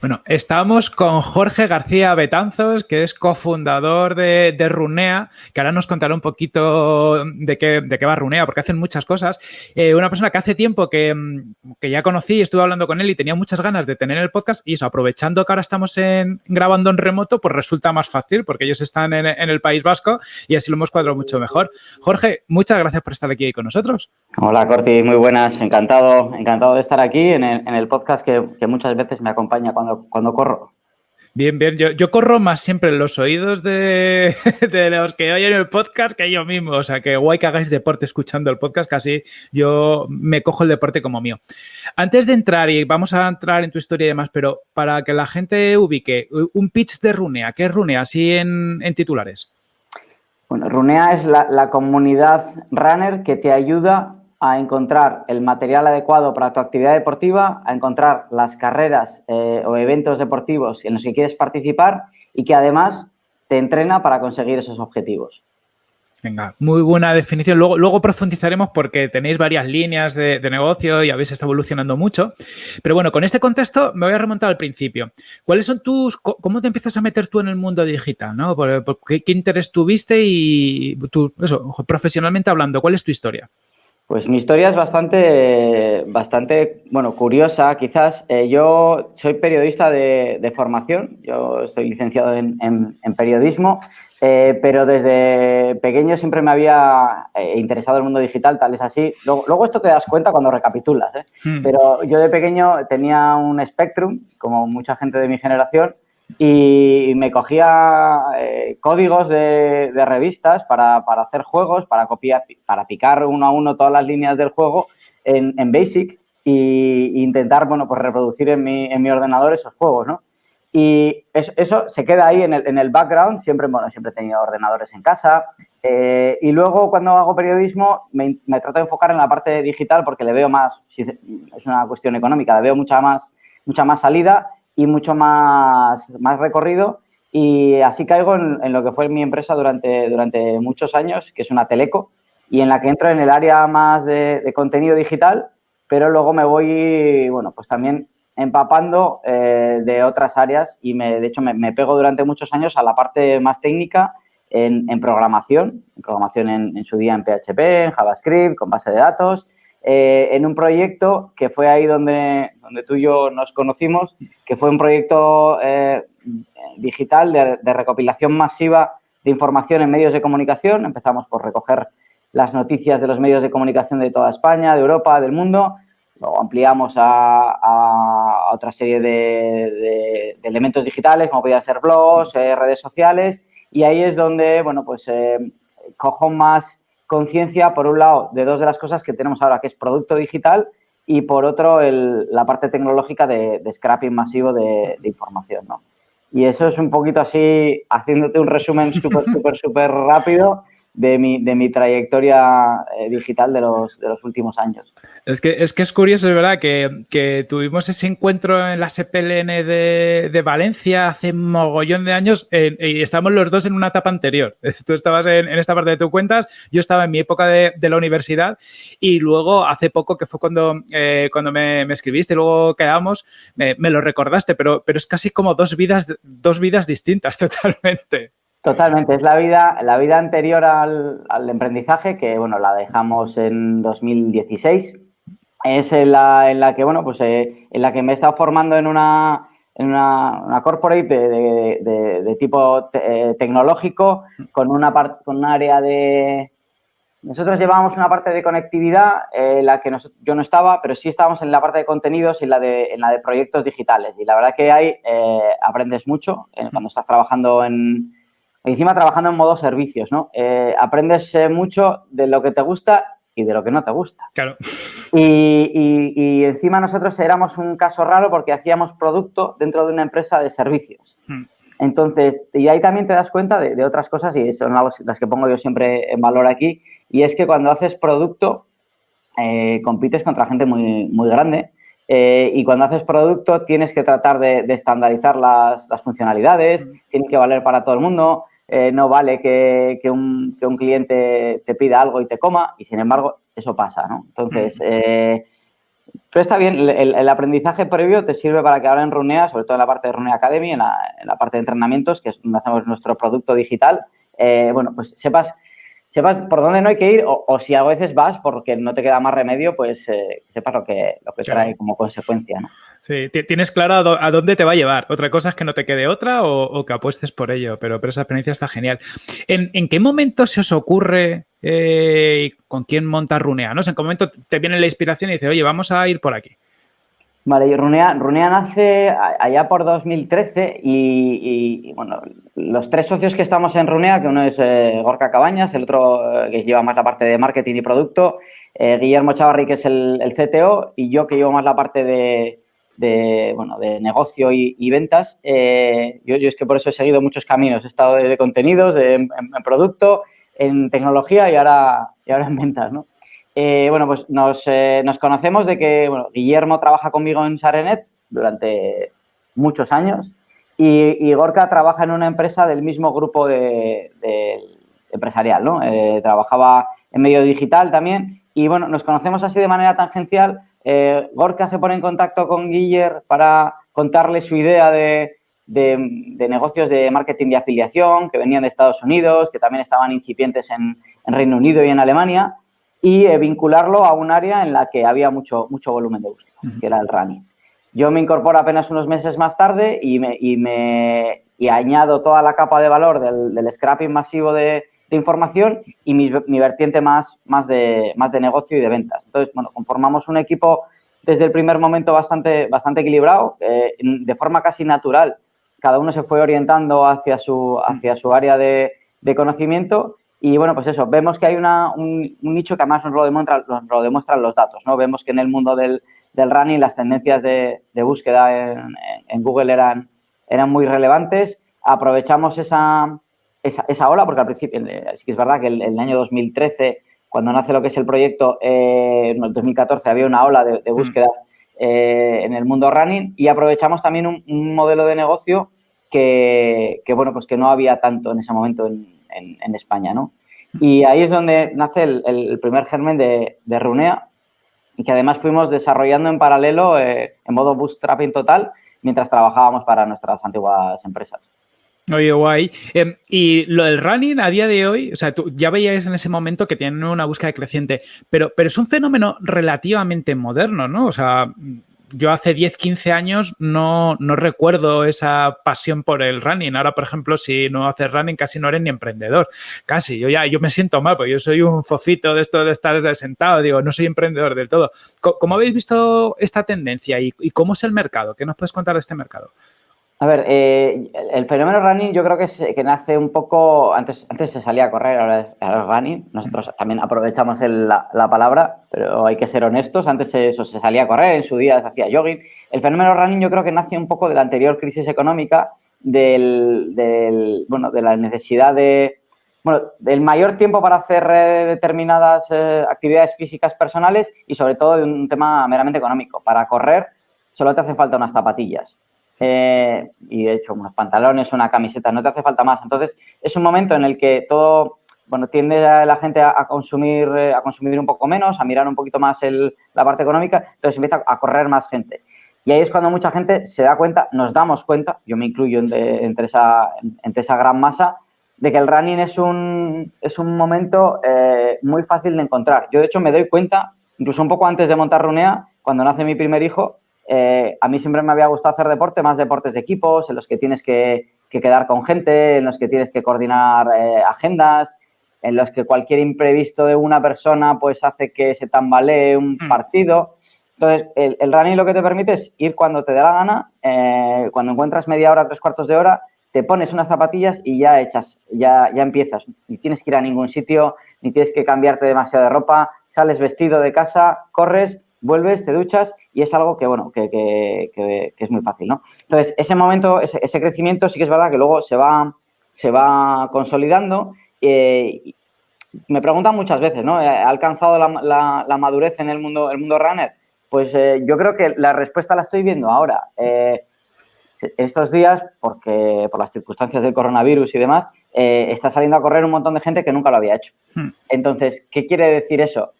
Bueno, estamos con Jorge García Betanzos, que es cofundador de, Runea, que ahora nos contará un poquito de qué, de qué va Runea, porque hacen muchas cosas. Eh, una persona que hace tiempo que, ya conocí, estuve hablando con él y tenía muchas ganas de tener el podcast y eso, aprovechando que ahora estamos en, grabando en remoto, pues resulta más fácil porque ellos están en, el País Vasco y así lo hemos cuadrado mucho mejor. Jorge, muchas gracias por estar aquí con nosotros. Hola, Corti, muy buenas. Encantado, encantado de estar aquí en el, podcast que, que muchas veces me acompaña cuando, corro. Bien, bien. Yo, corro más siempre en los oídos de, los que oyen el podcast que yo mismo. O sea, que guay que hagáis deporte escuchando el podcast, casi yo me cojo el deporte como mío. Antes de entrar, y vamos a entrar en tu historia y demás, pero para que la gente ubique, un pitch de Runea, ¿qué es Runea? Así en, titulares. Bueno, Runea es la, la comunidad runner que te ayuda a encontrar el material adecuado para tu actividad deportiva, a encontrar las carreras eh, o eventos deportivos en los que quieres participar y que además te entrena para conseguir esos objetivos. Venga, muy buena definición. Luego, luego profundizaremos porque tenéis varias líneas de, negocio y habéis estado evolucionando mucho. Pero bueno, con este contexto me voy a remontar al principio. ¿Cuáles son tus, cómo te empiezas a meter tú en el mundo digital? ¿no? qué, interés tuviste y tú, profesionalmente hablando, ¿cuál es tu historia? Pues mi historia es bastante, bastante bueno, curiosa. Quizás eh, yo soy periodista de, formación, yo estoy licenciado en, periodismo, eh, pero desde pequeño siempre me había eh, interesado el mundo digital, tal es así. Luego, esto te das cuenta cuando recapitulas, hmm. pero yo de pequeño tenía un Spectrum, como mucha gente de mi generación, y me cogía eh, códigos de, revistas para, hacer juegos, para copiar, para picar uno a uno todas las líneas del juego en, Basic e intentar, bueno, pues reproducir en mi, en mi ordenador esos juegos, ¿no? Y eso, se queda ahí en el, en el, background, siempre, bueno, siempre he tenido ordenadores en casa. Eh, y luego cuando hago periodismo me, me, trato de enfocar en la parte digital porque le veo más, es una cuestión económica, le veo mucha más, mucha más salida y mucho más, más recorrido. Y así caigo en, lo que fue mi empresa durante, durante muchos años, que es una teleco, y en la que entro en el área más de, contenido digital, pero luego me voy, bueno, pues también empapando eh, de otras áreas y me, de hecho me, pego durante muchos años a la parte más técnica en, programación, en programación en, en, su día en PHP, en JavaScript, con base de datos eh, en un proyecto que fue ahí donde, donde tú y yo nos conocimos, que fue un proyecto eh, digital de, recopilación masiva de información en medios de comunicación. Empezamos por recoger las noticias de los medios de comunicación de toda España, de Europa, del mundo. Luego ampliamos a, otra serie de, elementos digitales, como podía ser blogs, eh, redes sociales. Y ahí es donde, bueno, pues cojo más conciencia, por un lado, de dos de las cosas que tenemos ahora, que es producto digital y, por otro, la parte tecnológica de, scrapping masivo de, información, ¿no? Y eso es un poquito así, haciéndote un resumen súper, súper, súper rápido de mi, de mi trayectoria eh, digital de los, de los últimos años. Es que, es que es curioso, es verdad, que, tuvimos ese encuentro en la CPLN de, Valencia hace mogollón de años y estamos los dos en una etapa anterior. Tú estabas en, esta parte de tus cuentas, yo estaba en mi época de, la universidad y luego hace poco, que fue cuando, eh, cuando me, escribiste y luego quedamos, me, me, lo recordaste, pero, pero es casi como dos vidas, dos vidas distintas totalmente. Totalmente, es la vida, la vida anterior al, al emprendizaje, que bueno, la dejamos en 2016. Es en la, en la que, bueno, pues eh, en la que me he estado formando en una, en una, una corporate de, de, de, tipo eh, tecnológico, con una parte, con un área de. Nosotros llevábamos una parte de conectividad en la que yo no estaba, pero sí estábamos en la parte de contenidos y en la de, en la de proyectos digitales. Y la verdad que ahí eh, aprendes mucho cuando estás trabajando en, encima trabajando en modo servicios, ¿no? Eh, aprendes eh, mucho de lo que te gusta y de lo que no te gusta. Claro. Y, encima nosotros éramos un caso raro porque hacíamos producto dentro de una empresa de servicios. Hmm. Entonces, y ahí también te das cuenta de, otras cosas y son las que pongo yo siempre en valor aquí, y es que cuando haces producto, eh, compites contra gente muy, muy grande y cuando haces producto tienes que tratar de, estandarizar las, funcionalidades, hmm. tiene que valer para todo el mundo, eh, no vale que, un, cliente te pida algo y te coma, y sin embargo, eso pasa, ¿no? Entonces, eh, pero está bien, el, aprendizaje previo te sirve para que ahora en Runea, sobre todo en la parte de Runea Academy, en la, parte de entrenamientos, que es donde hacemos nuestro producto digital, eh, bueno, pues sepas, sepas por dónde no hay que ir o, si a veces vas porque no te queda más remedio, pues sepas lo que, lo que trae como consecuencia, ¿no? Sí, tienes claro a dónde te va a llevar. Otra cosa es que no te quede otra o, que apuestes por ello, pero, pero, esa experiencia está genial. ¿En, qué momento se os ocurre eh, con quién monta Runea? ¿no? ¿En qué momento te viene la inspiración y dices, oye, vamos a ir por aquí? Vale, y Runea, Runea nace allá por 2013 y, bueno, los tres socios que estamos en Runea, que uno es eh, Gorka Cabañas, el otro eh, que lleva más la parte de marketing y producto, Guillermo Chavarri, que es el, CTO, y yo que llevo más la parte de, de, bueno, de negocio y, ventas. Eh, yo, es que por eso he seguido muchos caminos. He estado de, contenidos, en, producto, en tecnología y ahora, y ahora en ventas, ¿no? Eh, bueno, pues nos, eh, nos, conocemos de que Guillermo trabaja conmigo en Sarenet durante muchos años y, Gorka trabaja en una empresa del mismo grupo de, empresarial, ¿no? trabajaba en medio digital también y, bueno, nos conocemos así de manera tangencial eh, Gorka se pone en contacto con Guiller para contarle su idea de, negocios de marketing de afiliación que venían de Estados Unidos, que también estaban incipientes en, Reino Unido y en Alemania, y eh, vincularlo a un área en la que había mucho, mucho volumen de búsqueda, que era el running. Yo me incorporo apenas unos meses más tarde y, me, añado toda la capa de valor del scrapping masivo de, de información y mi, vertiente más, más, de, más de negocio y de ventas. Entonces, bueno, conformamos un equipo desde el primer momento bastante, bastante equilibrado, eh, de forma casi natural. Cada uno se fue orientando hacia su, hacia su área de, conocimiento y bueno, pues eso, vemos que hay una, un, nicho que además nos lo, demuestra, lo demuestran los datos, ¿no? Vemos que en el mundo del, del running las tendencias de, de búsqueda en, en, Google eran, eran muy relevantes. Aprovechamos esa, esa, ola, porque al principio, sí que es verdad que el, el, año 2013, cuando nace lo que es el proyecto, eh, en el 2014 había una ola de, búsquedas eh, en el mundo running y aprovechamos también un, modelo de negocio que, bueno, pues que no había tanto en ese momento en, España, ¿no? Y ahí es donde nace el, primer germen de, de, Runea y que además fuimos desarrollando en paralelo eh, en modo bootstrapping total mientras trabajábamos para nuestras antiguas empresas. Oye, guay. Em, y lo del running a día de hoy, o sea, tú ya veías en ese momento que tienen una búsqueda creciente, pero, pero es un fenómeno relativamente moderno, ¿no? O sea, yo hace 10, 15 años no, no, recuerdo esa pasión por el running. Ahora, por ejemplo, si no haces running, casi no eres ni emprendedor. Casi. Yo ya yo me siento mal, porque yo soy un fofito de esto de estar sentado. Digo, no soy emprendedor del todo. ¿Cómo, habéis visto esta tendencia y, cómo es el mercado? ¿Qué nos puedes contar de este mercado? A ver, eh, el fenómeno running yo creo que, que nace un poco, antes, antes se salía a correr, ahora es, running, nosotros también aprovechamos la, palabra, pero hay que ser honestos, antes eso se salía a correr, en su día se hacía jogging. El fenómeno running yo creo que nace un poco de la anterior crisis económica, del, bueno, de la necesidad de, bueno, del mayor tiempo para hacer eh, determinadas eh, actividades físicas personales y sobre todo de un tema meramente económico. Para correr solo te hacen falta unas zapatillas eh, y de hecho unos pantalones, una camiseta, no te hace falta más. Entonces, es un momento en el que todo, bueno, tiende la gente a, consumir, eh, a consumir un poco menos, a mirar un poquito más el, la parte económica, entonces empieza a correr más gente. Y ahí es cuando mucha gente se da cuenta, nos damos cuenta, yo me incluyo entre, esa, entre esa gran masa, de que el running es un, es un momento eh, muy fácil de encontrar. Yo, de hecho, me doy cuenta, incluso un poco antes de montar Runea, cuando nace mi primer hijo, eh, a mí siempre me había gustado hacer deporte, más deportes de equipos, en los que tienes que, quedar con gente, en los que tienes que coordinar eh, agendas, en los que cualquier imprevisto de una persona pues hace que se tambalee un mm. partido. Entonces, el, running lo que te permite es ir cuando te dé la gana, eh, cuando encuentras media hora, tres cuartos de hora, te pones unas zapatillas y ya echas, ya, ya empiezas. Ni tienes que ir a ningún sitio, ni tienes que cambiarte demasiado de ropa, sales vestido de casa, corres vuelves, te duchas y es algo que, bueno, que, que, es muy fácil, ¿no? Entonces, ese momento, ese, crecimiento sí que es verdad que luego se va, se va consolidando. Eh, me preguntan muchas veces, ¿no? ¿Ha alcanzado la, madurez en el mundo, el mundo runner? Pues eh, yo creo que la respuesta la estoy viendo ahora. Eh, estos días, porque por las circunstancias del coronavirus y demás, está saliendo a correr un montón de gente que nunca lo había hecho. Hmm. Entonces, ¿qué quiere decir eso?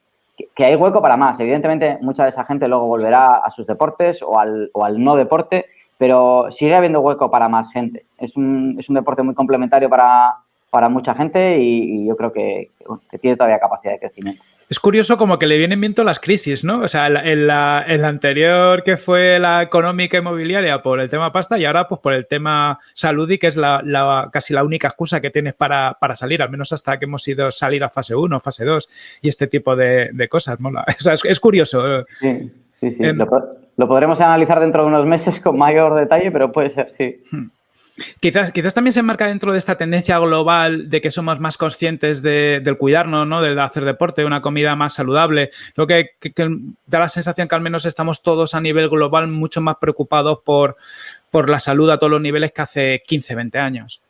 Que, hay hueco para más. Evidentemente, mucha de esa gente luego volverá a sus deportes o al, o al no deporte, pero sigue habiendo hueco para más gente. Es un, es un deporte muy complementario para, para mucha gente y, yo creo que, tiene todavía capacidad de crecimiento. Es curioso como que le vienen viento las crisis, ¿no? O sea, en la, anterior que fue la económica inmobiliaria por el tema pasta y ahora pues por el tema salud y que es la, casi la única excusa que tienes para, salir, al menos hasta que hemos ido salir a fase 1, fase 2 y este tipo de, cosas, mola. O sea, es, curioso. Sí, sí, sí. Lo, podremos analizar dentro de unos meses con mayor detalle, pero puede ser, sí. Hmm. Quizás, quizás también se enmarca dentro de esta tendencia global de que somos más conscientes del cuidarnos, ¿no? De hacer deporte, una comida más saludable. Lo que, da la sensación que al menos estamos todos a nivel global mucho más preocupados por, por la salud a todos los niveles que hace 15, 20 años.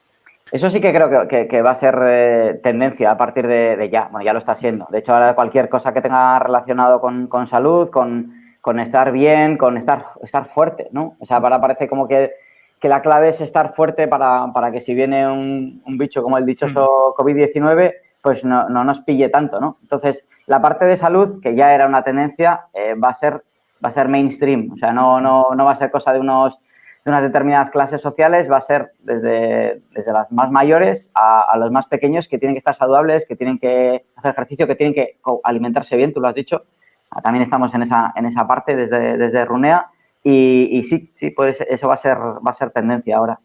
Eso sí que creo que, va a ser eh, tendencia a partir de, ya. Bueno, ya lo está siendo. De hecho, ahora cualquier cosa que tenga relacionado con, salud, con, estar bien, con estar, estar fuerte, ¿no? O sea, ahora parece como que que la clave es estar fuerte para, que si viene un, bicho como el dichoso mm. COVID-19, pues no, nos pille tanto, ¿no? Entonces, la parte de salud, que ya era una tendencia, eh, va, a ser, va a ser mainstream, o sea, no, no, no va a ser cosa de, unos, de unas determinadas clases sociales, va a ser desde, desde las más mayores a, los más pequeños que tienen que estar saludables, que tienen que hacer ejercicio, que tienen que alimentarse bien, tú lo has dicho. También estamos en esa, en esa parte desde, desde Runea y, sí, sí, pues eso va a ser, va a ser tendencia ahora.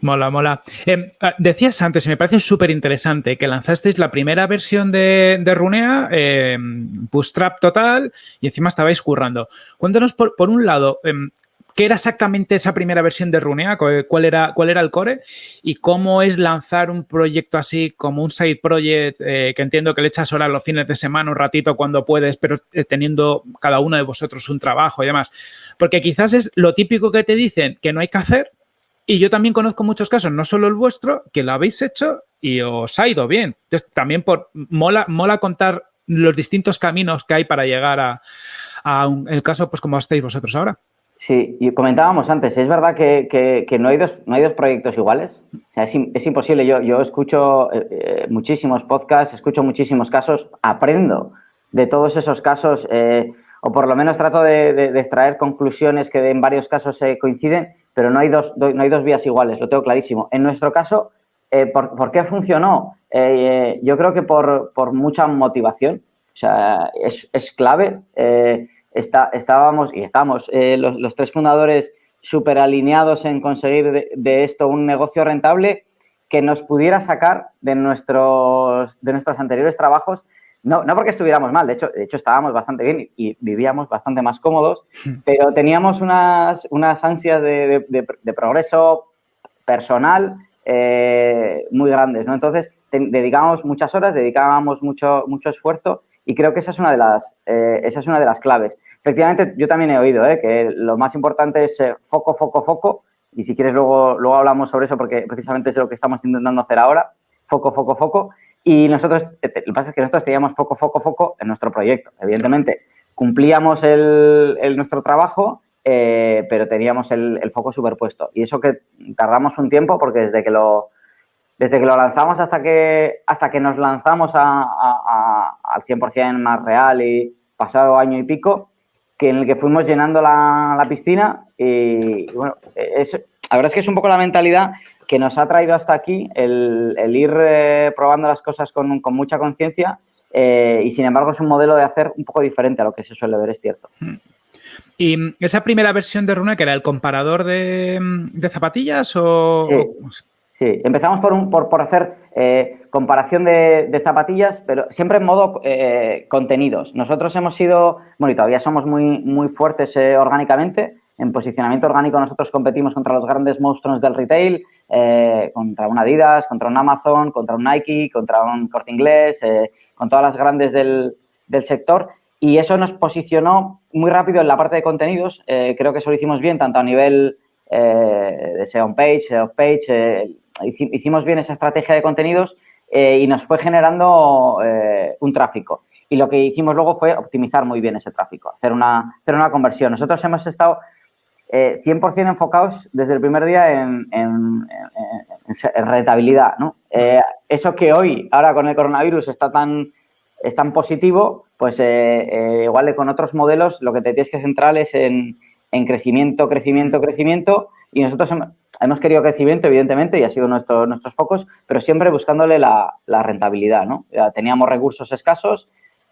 Mola, mola. Em, ah, decías antes, y me parece súper interesante, que lanzasteis la primera versión de, de Runea, eh, Bootstrap total, y encima estabais currando. Cuéntanos, por, por un lado, em, ¿Qué era exactamente esa primera versión de Runea? ¿Cuál era, cuál era el core? ¿Y cómo es lanzar un proyecto así como un side project eh, que entiendo que le echas horas los fines de semana, un ratito cuando puedes, pero eh, teniendo cada uno de vosotros un trabajo y demás? Porque quizás es lo típico que te dicen que no hay que hacer y yo también conozco muchos casos, no solo el vuestro, que lo habéis hecho y os ha ido bien. Entonces, también por, mola, mola contar los distintos caminos que hay para llegar a, el caso pues como estáis vosotros ahora. Sí, y comentábamos antes, es verdad que, no, hay dos, no hay dos proyectos iguales. O sea, es, imposible. Yo, yo escucho eh, eh, muchísimos podcasts, escucho muchísimos casos, aprendo de todos esos casos, eh, o por lo menos trato de, extraer conclusiones que en varios casos se coinciden, pero no hay, dos, no hay dos vías iguales, lo tengo clarísimo. En nuestro caso, ¿por, qué funcionó? yo creo que por, por, mucha motivación. O sea, es, es clave estábamos y estamos eh, los, tres fundadores súper alineados en conseguir de, esto un negocio rentable que nos pudiera sacar de nuestros, de nuestros anteriores trabajos, no, no porque estuviéramos mal, de hecho, de hecho estábamos bastante bien y, vivíamos bastante más cómodos, pero teníamos unas, unas ansias de, progreso personal eh, muy grandes, ¿no? Entonces, dedicábamos muchas horas, dedicábamos mucho, mucho esfuerzo y creo que esa es una de las, eh, esa es una de las claves. Efectivamente, yo también he oído eh, que lo más importante es eh, foco, foco, foco. Y si quieres, luego, luego hablamos sobre eso porque precisamente es lo que estamos intentando hacer ahora. Foco, foco, foco. Y nosotros, lo que pasa es que nosotros teníamos foco, foco, foco en nuestro proyecto. Evidentemente, cumplíamos el, nuestro trabajo, pero teníamos el, el foco superpuesto. Y eso que tardamos un tiempo porque desde que lo, desde que lo lanzamos hasta que, hasta que nos lanzamos a, al 100% más real y pasado año y pico, que en el que fuimos llenando la, piscina y, bueno, la verdad es que es un poco la mentalidad que nos ha traído hasta aquí el, ir eh, probando las cosas con, mucha conciencia eh, y sin embargo es un modelo de hacer un poco diferente a lo que se suele ver, es cierto. Hmm. ¿Y esa primera versión de Runa que era el comparador de, zapatillas o...? Sí, empezamos por, un, por, por hacer eh, comparación de, zapatillas, pero siempre en modo eh, contenidos. Nosotros hemos sido, bueno, y todavía somos muy, muy fuertes eh, orgánicamente. En posicionamiento orgánico nosotros competimos contra los grandes monstruos del retail, contra un Adidas, contra un Amazon, contra un Nike, contra un Corte Inglés, con todas las grandes del, del, sector. Y eso nos posicionó muy rápido en la parte de contenidos. creo que eso lo hicimos bien, tanto a nivel de SEO page, SEO page, hicimos bien esa estrategia de contenidos eh, y nos fue generando eh, un tráfico. Y lo que hicimos luego fue optimizar muy bien ese tráfico, hacer una, hacer una conversión. Nosotros hemos estado 100% enfocados desde el primer día en, rentabilidad. ¿no? eso que hoy, ahora con el coronavirus, está tan, es tan positivo, pues igual con otros modelos lo que te tienes que centrar es en, en crecimiento, crecimiento, crecimiento y nosotros hemos querido crecimiento, evidentemente, y ha sido nuestro, nuestros focos, pero siempre buscándole la, rentabilidad, ¿no? teníamos recursos escasos,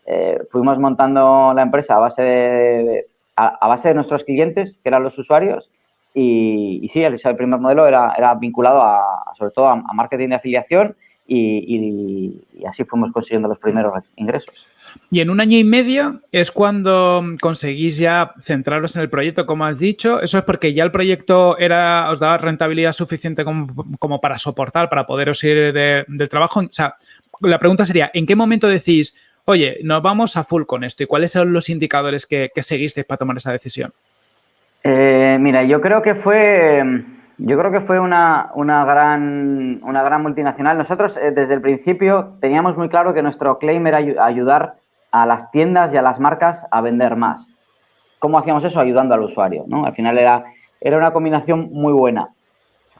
eh, fuimos montando la empresa a base de, a, base de nuestros clientes, que eran los usuarios, y, sí, el, primer modelo era, era vinculado a, sobre todo a, marketing de afiliación y, y así fuimos consiguiendo los primeros ingresos. Y en un año y medio es cuando conseguís ya centraros en el proyecto, como has dicho. Eso es porque ya el proyecto era, os daba rentabilidad suficiente como, para soportar, para poderos ir del trabajo. O sea, la pregunta sería, ¿en qué momento decís, oye, nos vamos a full con esto? ¿Y cuáles son los indicadores que, seguisteis para tomar esa decisión? Eh, mira, yo creo que fue... Yo creo que fue una, gran, una gran multinacional. Nosotros, eh, desde el principio, teníamos muy claro que nuestro claim era ayudar a las tiendas y a las marcas a vender más. ¿Cómo hacíamos eso? Ayudando al usuario, ¿no? Al final era, era una combinación muy buena.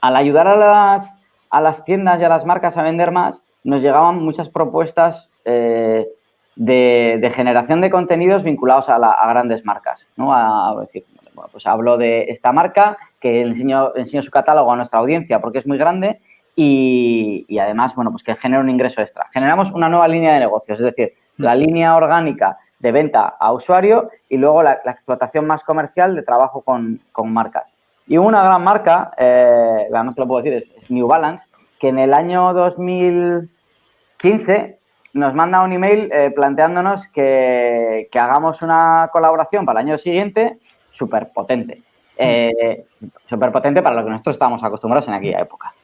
Al ayudar a las, a las tiendas y a las marcas a vender más, nos llegaban muchas propuestas eh, de, generación de contenidos vinculados a, grandes marcas, ¿no? A, decir, bueno, pues hablo de esta marca que enseño, enseño su catálogo a nuestra audiencia porque es muy grande y, y, además, bueno, pues que genera un ingreso extra. Generamos una nueva línea de negocios, es decir, la línea orgánica de venta a usuario y luego la, explotación más comercial de trabajo con, marcas. Y una gran marca, eh, además que lo puedo decir, es, New Balance, que en el año 2015 nos manda un email eh, planteándonos que, hagamos una colaboración para el año siguiente súper potente. Eh, súper potente para lo que nosotros estábamos acostumbrados en aquella época.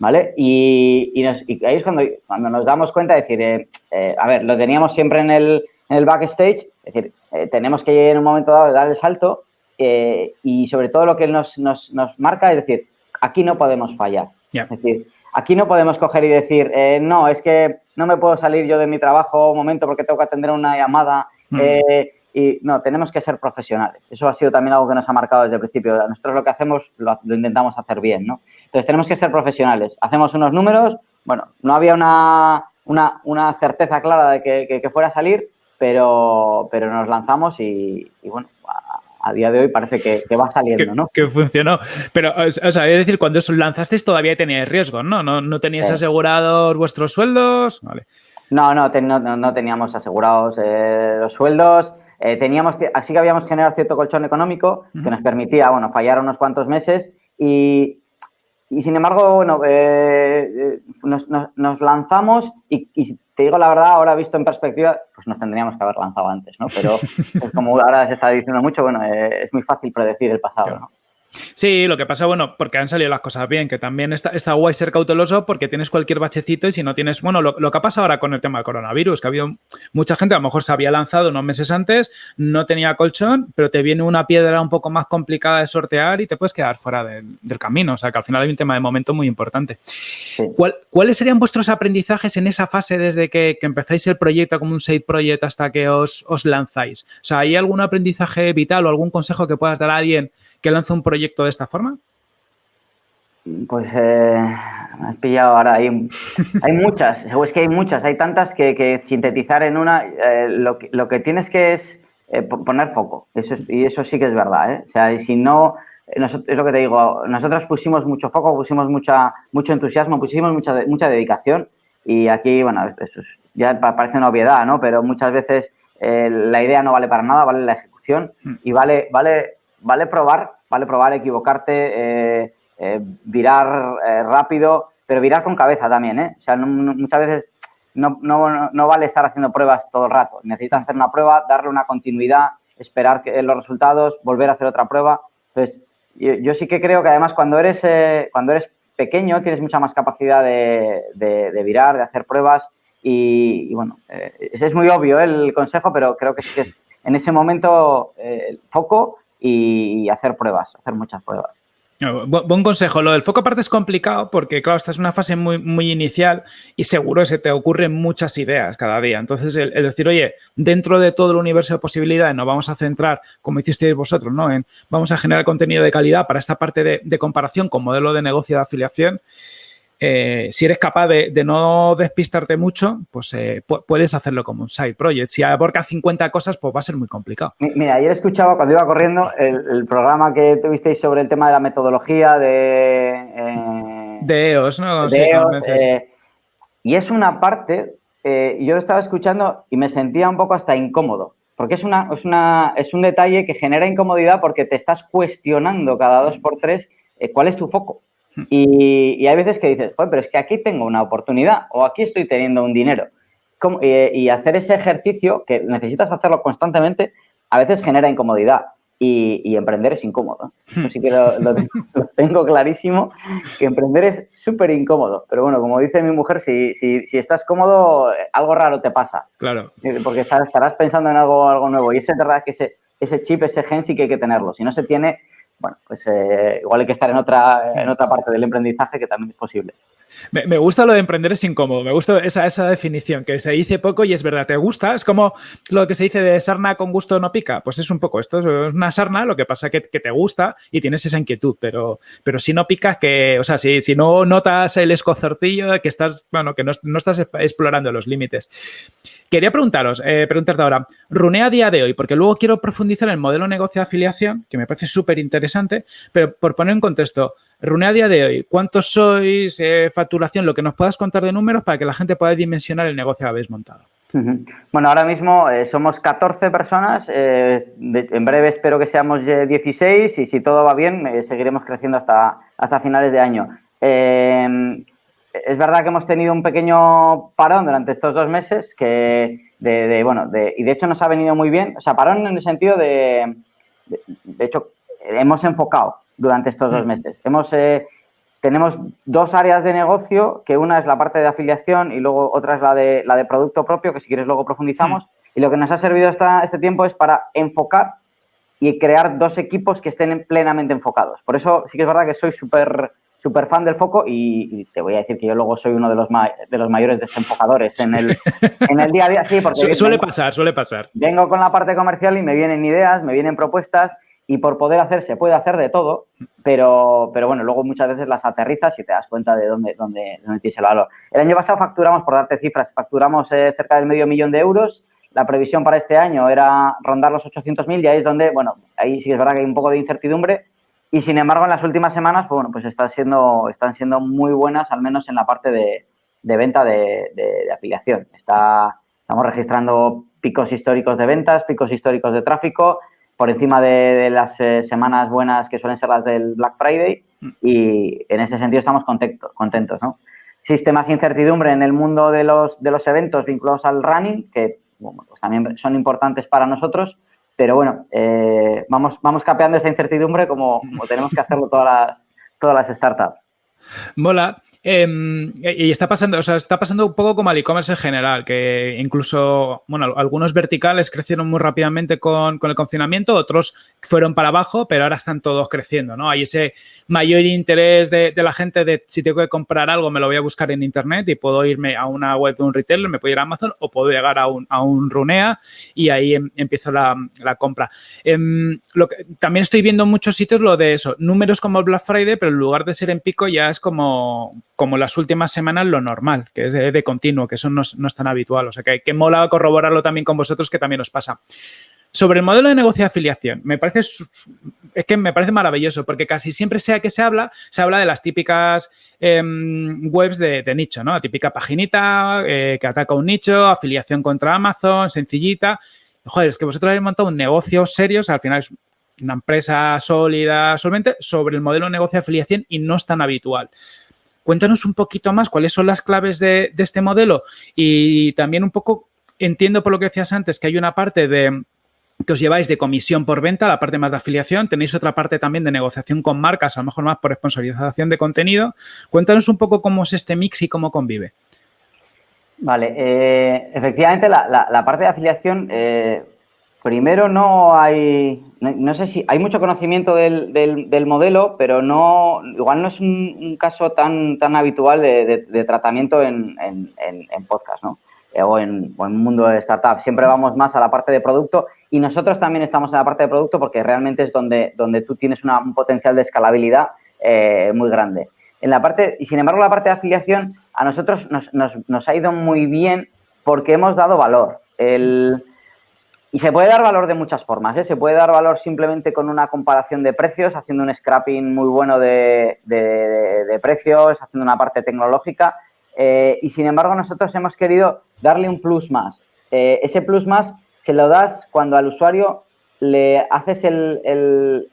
¿Vale? Y, ahí es cuando, cuando, nos damos cuenta de decir, eh, eh, a ver, lo teníamos siempre en el, en el backstage, es decir, eh, tenemos que en un momento dado dar el salto y sobre todo lo que nos, nos, nos, marca es decir, aquí no podemos fallar. Es decir, aquí no podemos coger y decir, no, es que no me puedo salir yo de mi trabajo un momento porque tengo que atender una llamada. Mm. Y no, tenemos que ser profesionales. Eso ha sido también algo que nos ha marcado desde el principio. Nosotros lo que hacemos lo, intentamos hacer bien, ¿no? Entonces tenemos que ser profesionales. Hacemos unos números, bueno, no había una, una, certeza clara de que, fuera a salir, pero, pero nos lanzamos y, bueno, a, día de hoy parece que, va saliendo, ¿no? Que funcionó. Pero, o sea, es decir, cuando os lanzasteis todavía teníais riesgo, ¿no? ¿No, no teníais asegurados vuestros sueldos? Vale. No, no, no, teníamos asegurados eh, los sueldos. Eh, teníamos, así que habíamos generado cierto colchón económico que nos permitía, bueno, fallar unos cuantos meses y, sin embargo, bueno, eh, eh, nos, lanzamos y, te digo la verdad, ahora visto en perspectiva, pues nos tendríamos que haber lanzado antes, ¿no? Pero como ahora se está diciendo mucho, bueno, es muy fácil predecir el pasado, ¿no? Sí, lo que pasa, bueno, porque han salido las cosas bien, que también está, está guay ser cauteloso porque tienes cualquier bachecito y si no tienes, bueno, lo, que ha pasado ahora con el tema del coronavirus, que ha habido mucha gente, a lo mejor se había lanzado unos meses antes, no tenía colchón, pero te viene una piedra un poco más complicada de sortear y te puedes quedar fuera del camino, o sea que al final hay un tema de momento muy importante. ¿Cuáles serían vuestros aprendizajes en esa fase desde que, empezáis el proyecto como un side project hasta que os, os lanzáis? O sea, ¿hay algún aprendizaje vital o algún consejo que puedas dar a alguien que lanza un proyecto de esta forma? Pues eh, me has pillado ahora. Hay, hay muchas, es que hay muchas, hay tantas que, sintetizar en una, eh, lo, que, lo, que, tienes que es eh, poner foco. Eso y eso sí que es verdad. ¿eh? O sea, si no, es lo que te digo, nosotros pusimos mucho foco, pusimos mucha, mucho entusiasmo, pusimos mucha, mucha dedicación y aquí, bueno, eso ya parece una obviedad, ¿no? Pero muchas veces la idea no vale para nada, vale la ejecución mm. y vale, vale vale probar, vale probar, equivocarte, eh, eh, virar eh, rápido, pero virar con cabeza también, ¿eh? O sea, muchas veces no, vale estar haciendo pruebas todo el rato. Necesitas hacer una prueba, darle una continuidad, esperar que, los resultados, volver a hacer otra prueba. Entonces, yo, sí que creo que además cuando eres, cuando eres pequeño tienes mucha más capacidad de, virar, de hacer pruebas y, bueno, es muy obvio el consejo, pero creo que que es en ese momento foco y hacer pruebas, hacer muchas pruebas. buen consejo. Lo del foco aparte es complicado porque, claro, esta es una fase muy, muy inicial y seguro se te ocurren muchas ideas cada día. Entonces, el, decir, oye, dentro de todo el universo de posibilidades nos vamos a centrar, como hicisteis vosotros, ¿no? En vamos a generar contenido de calidad para esta parte de, de comparación con modelo de negocio de afiliación. Eh, si eres capaz de, no despistarte mucho, pues eh, puedes hacerlo como un side project. Si aborca 50 cosas, pues va a ser muy complicado. Mira, ayer escuchaba cuando iba corriendo el, programa que tuvisteis sobre el tema de la metodología de... Eh, de EOS, ¿no? y es una parte, yo lo estaba escuchando y me sentía un poco hasta incómodo. Porque es, una, es, una, es un detalle que genera incomodidad porque te estás cuestionando cada dos por tres cuál es tu foco. Y, hay veces que dices, pero es que aquí tengo una oportunidad o aquí estoy teniendo un dinero. y hacer ese ejercicio, que necesitas hacerlo constantemente, a veces genera incomodidad. Y, emprender es incómodo. Así que lo, tengo clarísimo, que emprender es súper incómodo. Pero bueno, como dice mi mujer, si, si, estás cómodo, algo raro te pasa. Claro. Porque estarás pensando en algo, algo nuevo. Y es verdad que ese, ese chip, ese gen sí que hay que tenerlo. Si no se tiene, bueno, pues eh, igual hay que estar en otra, en otra parte del emprendizaje que también es posible. Me, gusta lo de emprender es incómodo, me gusta esa, esa, definición, que se dice poco y es verdad, ¿te gusta? Es como lo que se dice de sarna con gusto no pica, pues es un poco esto, es una sarna, lo que pasa que, que te gusta y tienes esa inquietud, pero, pero si no pica, que, o sea, si, si no notas el escozorcillo, que estás, bueno, que no, no estás explorando los límites. Quería preguntaros, eh, preguntarte ahora, Runea a día de hoy, porque luego quiero profundizar en el modelo negocio de afiliación, que me parece súper interesante, pero por poner en contexto, Runea a día de hoy, ¿cuántos sois? Eh, facturación, lo que nos puedas contar de números para que la gente pueda dimensionar el negocio que habéis montado. Bueno, ahora mismo eh, somos 14 personas, en breve espero que seamos 16 y si todo va bien seguiremos creciendo hasta, hasta finales de año es verdad que hemos tenido un pequeño parón durante estos dos meses que de, bueno, de, y de hecho nos ha venido muy bien, o sea, parón en el sentido de, de, hecho, hemos enfocado durante estos dos mm. meses. Hemos, eh, tenemos dos áreas de negocio, que una es la parte de afiliación y luego otra es la de, la de producto propio, que si quieres luego profundizamos. Mm. Y lo que nos ha servido esta, este tiempo es para enfocar y crear dos equipos que estén plenamente enfocados. Por eso sí que es verdad que soy súper súper fan del foco y, te voy a decir que yo luego soy uno de los, de los mayores desenfocadores en el, en el día a día. Sí, porque suele pasar, suele pasar. Vengo con la parte comercial y me vienen ideas, me vienen propuestas y por poder hacer se puede hacer de todo, pero, pero bueno, luego muchas veces las aterrizas y te das cuenta de dónde, dónde, dónde tienes el valor. El año pasado facturamos, por darte cifras, facturamos eh, cerca del medio millón de euros. La previsión para este año era rondar los 800.000 y ahí es donde, bueno, ahí sí es verdad que hay un poco de incertidumbre, y sin embargo, en las últimas semanas, pues, bueno, pues están siendo, están siendo muy buenas, al menos en la parte de, venta de, afiliación. Está, estamos registrando picos históricos de ventas, picos históricos de tráfico, por encima de, las eh, semanas buenas que suelen ser las del Black Friday y en ese sentido estamos contentos, contentos ¿no? Existe más incertidumbre en el mundo de los, de los eventos vinculados al running, que pues también son importantes para nosotros, pero bueno, eh, vamos, vamos capeando esa incertidumbre como, como tenemos que hacerlo todas las, todas las startups. Mola. Em, y está pasando, o sea, está pasando un poco como al e-commerce en general, que incluso, bueno, algunos verticales crecieron muy rápidamente con, el confinamiento, otros fueron para abajo, pero ahora están todos creciendo, ¿no? Hay ese mayor interés de, la gente de si tengo que comprar algo, me lo voy a buscar en internet y puedo irme a una web de un retailer, me puedo ir a Amazon o puedo llegar a un, a un Runea y ahí em, empiezo la, compra. Em, también estoy viendo en muchos sitios lo de eso, números como el Black Friday, pero en lugar de ser en pico ya es como como las últimas semanas lo normal, que es de, continuo, que eso no, es tan habitual. O sea, que, que mola corroborarlo también con vosotros, que también os pasa. Sobre el modelo de negocio de afiliación, me parece, es que me parece maravilloso, porque casi siempre sea que se habla, se habla de las típicas em, webs de, nicho, ¿no? La típica paginita eh, que ataca un nicho, afiliación contra Amazon, sencillita. Joder, es que vosotros habéis montado un negocio serio, al final es una empresa sólida, solamente, sobre el modelo de negocio de afiliación y no es tan habitual. Cuéntanos un poquito más cuáles son las claves de, este modelo y también un poco, entiendo por lo que decías antes, que hay una parte de que os lleváis de comisión por venta, la parte más de afiliación, tenéis otra parte también de negociación con marcas, a lo mejor más por sponsorización de contenido. Cuéntanos un poco cómo es este mix y cómo convive. Vale, eh, efectivamente la, parte de afiliación, eh, Primero no hay, no, sé si hay mucho conocimiento del, del, modelo, pero no, igual no es un, caso tan, tan habitual de, tratamiento en, en, en, podcast, ¿no? Eh, o en, o mundo de startup. Siempre vamos más a la parte de producto y nosotros también estamos en la parte de producto porque realmente es donde, donde tú tienes un potencial de escalabilidad eh, muy grande. En la parte, y sin embargo, la parte de afiliación a nosotros nos, nos, nos ha ido muy bien porque hemos dado valor. El, y se puede dar valor de muchas formas. ¿eh? Se puede dar valor simplemente con una comparación de precios, haciendo un scrapping muy bueno de, de, precios, haciendo una parte tecnológica. Eh, y sin embargo, nosotros hemos querido darle un plus más. Eh, ese plus más se lo das cuando al usuario le haces el,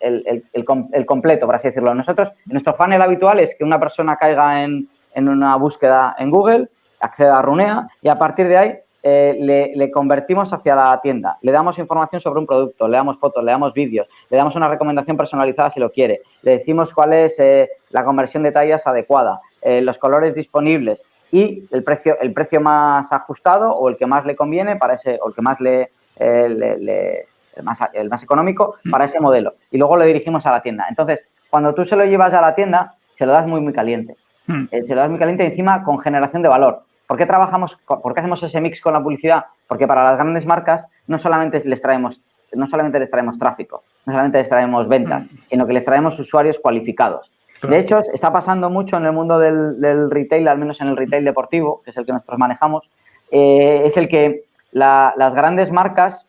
completo, por así decirlo. Nosotros, nuestro funnel habitual es que una persona caiga en una búsqueda en Google, acceda a Runea y a partir de ahí eh, le, convertimos hacia la tienda, le damos información sobre un producto, le damos fotos, le damos vídeos, le damos una recomendación personalizada si lo quiere, le decimos cuál es eh, la conversión de tallas adecuada, eh, los colores disponibles y el precio, el precio más ajustado o el que más le conviene para ese, o el que más le, el, más, el más económico mm. para ese modelo. Y luego le dirigimos a la tienda. Entonces, cuando tú se lo llevas a la tienda, se lo das muy, muy caliente. Mm. se lo das muy caliente encima con generación de valor. ¿Por qué trabajamos, por qué hacemos ese mix con la publicidad? Porque para las grandes marcas no solamente les traemos, no solamente les traemos tráfico, no solamente les traemos ventas, mm. sino que les traemos usuarios cualificados. De hecho, está pasando mucho en el mundo del, retail, al menos en el retail deportivo, que es el que nosotros manejamos, eh, es el que las grandes marcas,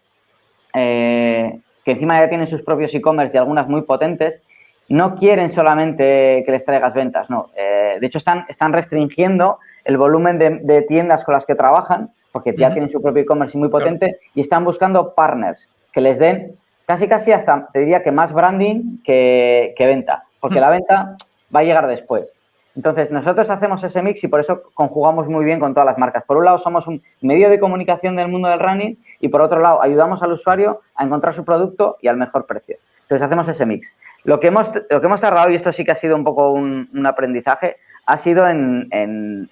eh, que encima ya tienen sus propios e-commerce y algunas muy potentes, no quieren solamente que les traigas ventas, no. Eh, de hecho, están, están restringiendo el volumen de, tiendas con las que trabajan, porque ya tienen su propio e-commerce muy potente, y están buscando partners que les den casi casi hasta, te diría que más branding que, venta, porque la venta va a llegar después. Entonces, nosotros hacemos ese mix y por eso conjugamos muy bien con todas las marcas. Por un lado, somos un medio de comunicación del mundo del running y por otro lado, ayudamos al usuario a encontrar su producto y al mejor precio. Entonces, hacemos ese mix. Lo que hemos, lo que hemos tardado, y esto sí que ha sido un poco un, un aprendizaje, ha sido en,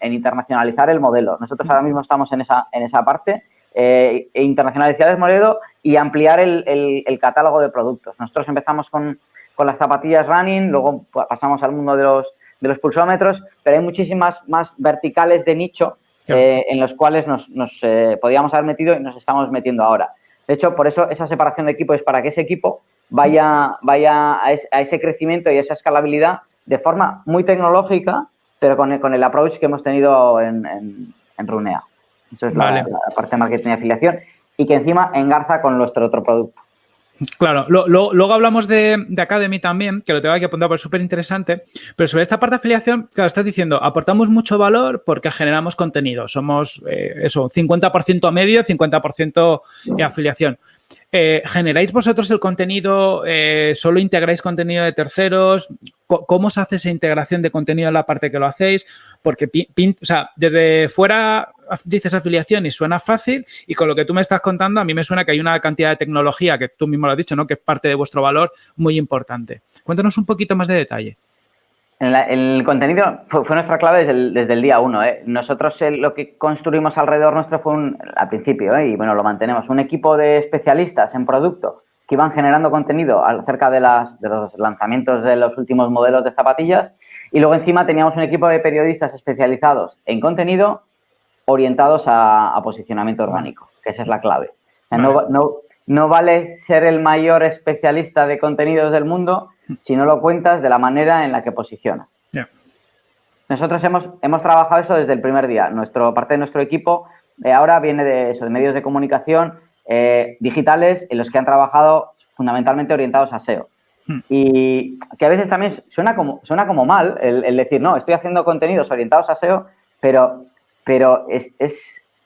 internacionalizar el modelo. Nosotros ahora mismo estamos en esa, en esa parte, eh, e internacionalizar el modelo y ampliar el, catálogo de productos. Nosotros empezamos con, las zapatillas running, luego pasamos al mundo de los, de los pulsómetros, pero hay muchísimas más verticales de nicho eh, en los cuales nos, eh, podíamos haber metido y nos estamos metiendo ahora. De hecho, por eso esa separación de equipo es para que ese equipo vaya, vaya a, ese crecimiento y a esa escalabilidad de forma muy tecnológica, pero con el, con el approach que hemos tenido en, en, Runea. Eso es la, parte de marketing y afiliación y que encima engarza con nuestro otro producto. Claro, luego hablamos de, Academy también, que lo tengo que apuntar porque es súper interesante, pero sobre esta parte de afiliación, claro, estás diciendo, aportamos mucho valor porque generamos contenido, somos eh, eso, 50% a medio, 50% de afiliación. Eh, ¿Generáis vosotros el contenido? Eh, ¿Solo integráis contenido de terceros? ¿Cómo se hace esa integración de contenido en la parte que lo hacéis? Porque, desde fuera dices afiliación y suena fácil y con lo que tú me estás contando a mí me suena que hay una cantidad de tecnología que tú mismo lo has dicho, ¿no? Que es parte de vuestro valor muy importante. Cuéntanos un poquito más de detalle. El, contenido fue, nuestra clave desde el, día uno. ¿eh? Nosotros eh, lo que construimos alrededor nuestro fue un, al principio, ¿eh? y bueno, lo mantenemos, un equipo de especialistas en producto que iban generando contenido acerca de, las, de los lanzamientos de los últimos modelos de zapatillas y luego encima teníamos un equipo de periodistas especializados en contenido orientados a, posicionamiento orgánico, que esa es la clave. no, no, no vale ser el mayor especialista de contenidos del mundo si no lo cuentas de la manera en la que posiciona. Nosotros hemos, hemos trabajado eso desde el primer día. Nuestro, parte de nuestro equipo eh, ahora viene de, eso, de medios de comunicación eh, digitales en los que han trabajado fundamentalmente orientados a SEO. Hmm. Y que a veces también suena como, suena como mal el, decir, no, estoy haciendo contenidos orientados a SEO, pero, pero es,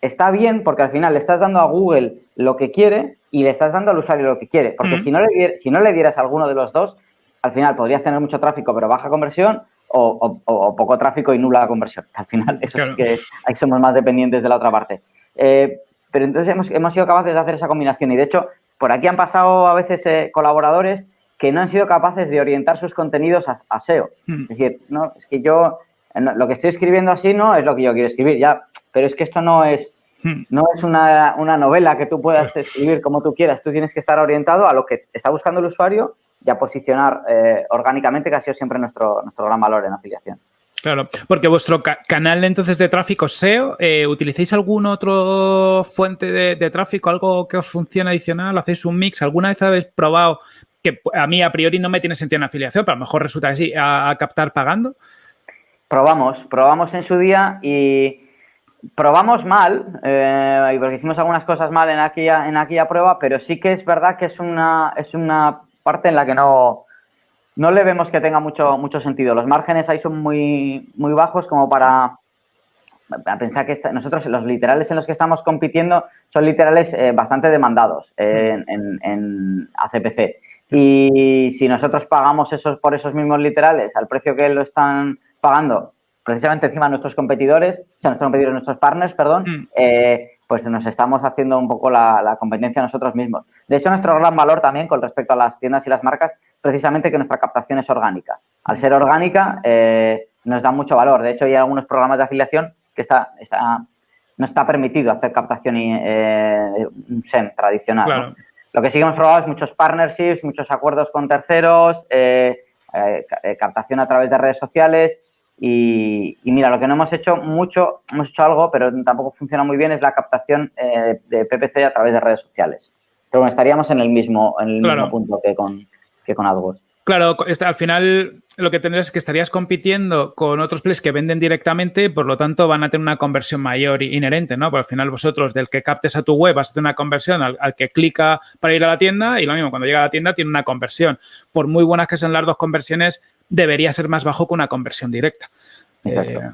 está bien porque al final le estás dando a Google lo que quiere y le estás dando al usuario lo que quiere. Porque si, no le, si no le dieras a alguno de los dos, al final podrías tener mucho tráfico pero baja conversión o, poco tráfico y nula conversión. Al final, eso es que ahí somos más dependientes de la otra parte. Eh, pero entonces hemos, hemos, sido capaces de hacer esa combinación y de hecho por aquí han pasado a veces eh, colaboradores que no han sido capaces de orientar sus contenidos a, SEO. Hmm. Es decir, no, es que yo lo que estoy escribiendo así no es lo que yo quiero escribir, ya, pero es que esto no es, Hmm. No es una, novela que tú puedas escribir como tú quieras. Tú tienes que estar orientado a lo que está buscando el usuario y a posicionar eh, orgánicamente, que ha sido siempre nuestro, nuestro gran valor en afiliación. Claro, porque vuestro canal entonces de tráfico SEO, eh, ¿utilizáis algún otro fuente de, tráfico, algo que os funcione adicional? ¿Hacéis un mix? ¿Alguna vez habéis probado que a mí a priori no me tiene sentido en afiliación, pero a lo mejor resulta que sí, a, captar pagando? Probamos, probamos en su día y probamos mal, eh, porque hicimos algunas cosas mal en aquella, en aquella prueba, pero sí que es verdad que es una, es una parte en la que no, no le vemos que tenga mucho, mucho sentido. Los márgenes ahí son muy, muy bajos como para, pensar que nosotros los literales en los que estamos compitiendo son literales eh, bastante demandados en, en, ACPC. Y si nosotros pagamos esos por esos mismos literales al precio que lo están pagando precisamente encima nuestros competidores, o sea, nuestros competidores, nuestros partners, perdón, mm. eh, pues nos estamos haciendo un poco la, competencia nosotros mismos. De hecho, nuestro gran valor también con respecto a las tiendas y las marcas, precisamente que nuestra captación es orgánica. Al ser orgánica, eh, nos da mucho valor. De hecho, hay algunos programas de afiliación que está, no está permitido hacer captación y eh, SEM tradicional. Lo que sí que hemos probado es muchos partnerships, muchos acuerdos con terceros, captación a través de redes sociales, y, mira, lo que no hemos hecho mucho, hemos hecho algo, pero tampoco funciona muy bien, es la captación eh, de PPC a través de redes sociales. Pero bueno, estaríamos en el mismo, en el mismo punto que con, que con AdWords. Claro, este, al final lo que tendrás es que estarías compitiendo con otros players que venden directamente, por lo tanto van a tener una conversión mayor inherente, ¿no? Porque al final vosotros del que captes a tu web vas a tener una conversión al, al, que clica para ir a la tienda y lo mismo, cuando llega a la tienda tiene una conversión. Por muy buenas que sean las dos conversiones, debería ser más bajo que una conversión directa. Exacto. Eh,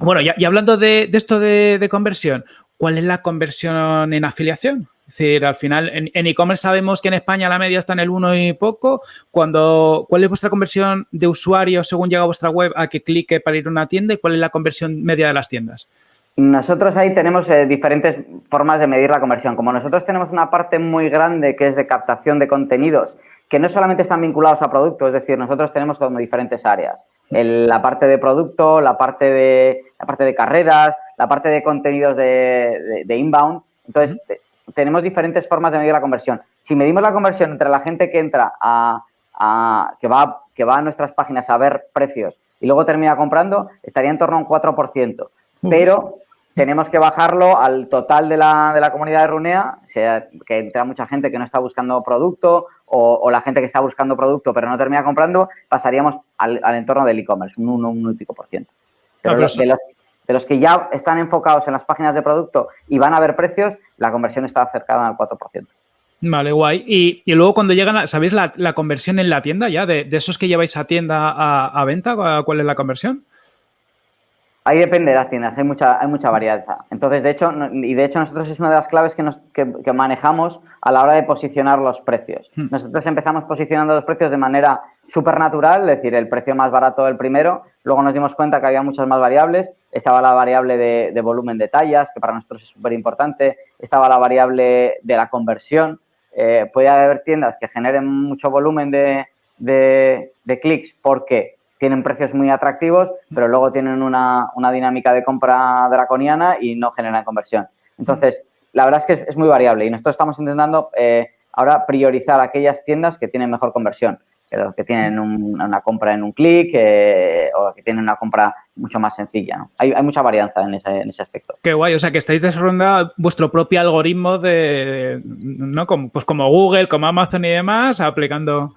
bueno, y, hablando de, esto de, conversión, ¿cuál es la conversión en afiliación? Es decir, al final, en e-commerce sabemos que en España la media está en el 1 y poco. Cuando, ¿Cuál es vuestra conversión de usuario según llega a vuestra web a que clique para ir a una tienda y cuál es la conversión media de las tiendas? Nosotros ahí tenemos eh, diferentes formas de medir la conversión. Como nosotros tenemos una parte muy grande que es de captación de contenidos que no solamente están vinculados a productos, es decir, nosotros tenemos como diferentes áreas. la parte de producto, la parte de, la parte de carreras, la parte de contenidos de, inbound. Entonces, tenemos diferentes formas de medir la conversión. Si medimos la conversión entre la gente que entra a, que, va, que va a nuestras páginas a ver precios y luego termina comprando, estaría en torno a un 4%. Pero tenemos que bajarlo al total de la, de la comunidad de Runea, sea, que entra mucha gente que no está buscando producto o, la gente que está buscando producto pero no termina comprando, pasaríamos al, entorno del e-commerce, un 1, un, y pico por ciento. Pero, de, los, que ya están enfocados en las páginas de producto y van a ver precios, la conversión está acercada al 4%. Vale, guay. Y, luego cuando llegan, ¿sabéis la, conversión en la tienda ya? De, esos que lleváis a tienda a, a venta, ¿cuál es la conversión? Ahí depende de las tiendas, hay mucha, hay mucha variedad. Entonces, de hecho, y de hecho nosotros es una de las claves que, nos, que, manejamos a la hora de posicionar los precios. Hmm. Nosotros empezamos posicionando los precios de manera súper natural, es decir, el precio más barato del primero, luego nos dimos cuenta que había muchas más variables, estaba la variable de, volumen de tallas, que para nosotros es súper importante, estaba la variable de la conversión, eh, puede haber tiendas que generen mucho volumen de, de, de clics porque tienen precios muy atractivos, pero luego tienen una, dinámica de compra draconiana y no generan conversión. Entonces, la verdad es que es, muy variable y nosotros estamos intentando eh, ahora priorizar aquellas tiendas que tienen mejor conversión, que tienen una compra en un clic eh, o que tienen una compra mucho más sencilla. Hay, mucha varianza en ese, aspecto. Qué guay, o sea que estáis desarrollando vuestro propio algoritmo de, ¿no? Como, pues como Google, como Amazon y demás, aplicando...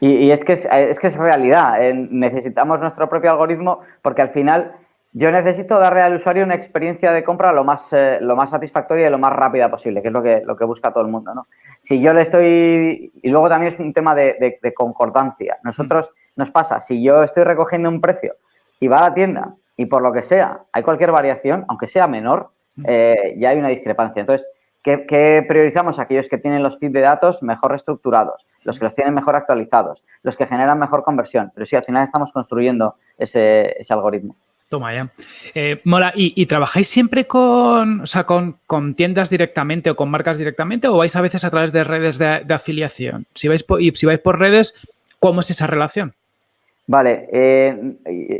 Y, es, que es, es, que es realidad. Eh, necesitamos nuestro propio algoritmo porque al final yo necesito darle al usuario una experiencia de compra lo más, eh, lo más satisfactoria y lo más rápida posible, que es lo que, lo que busca todo el mundo. ¿no? Si yo le estoy... Y luego también es un tema de, de, concordancia. Nosotros nos pasa, si yo estoy recogiendo un precio y va a la tienda y por lo que sea hay cualquier variación, aunque sea menor, eh, ya hay una discrepancia. Entonces, ¿qué, priorizamos? Aquellos que tienen los feeds de datos mejor reestructurados los que los tienen mejor actualizados, los que generan mejor conversión. Pero sí, al final estamos construyendo ese, algoritmo. Toma ya. Eh, mola, ¿Y, trabajáis siempre con, o sea, con, tiendas directamente o con marcas directamente o vais a veces a través de redes de, afiliación? Si vais, por, y si vais por redes, ¿cómo es esa relación? Vale, eh,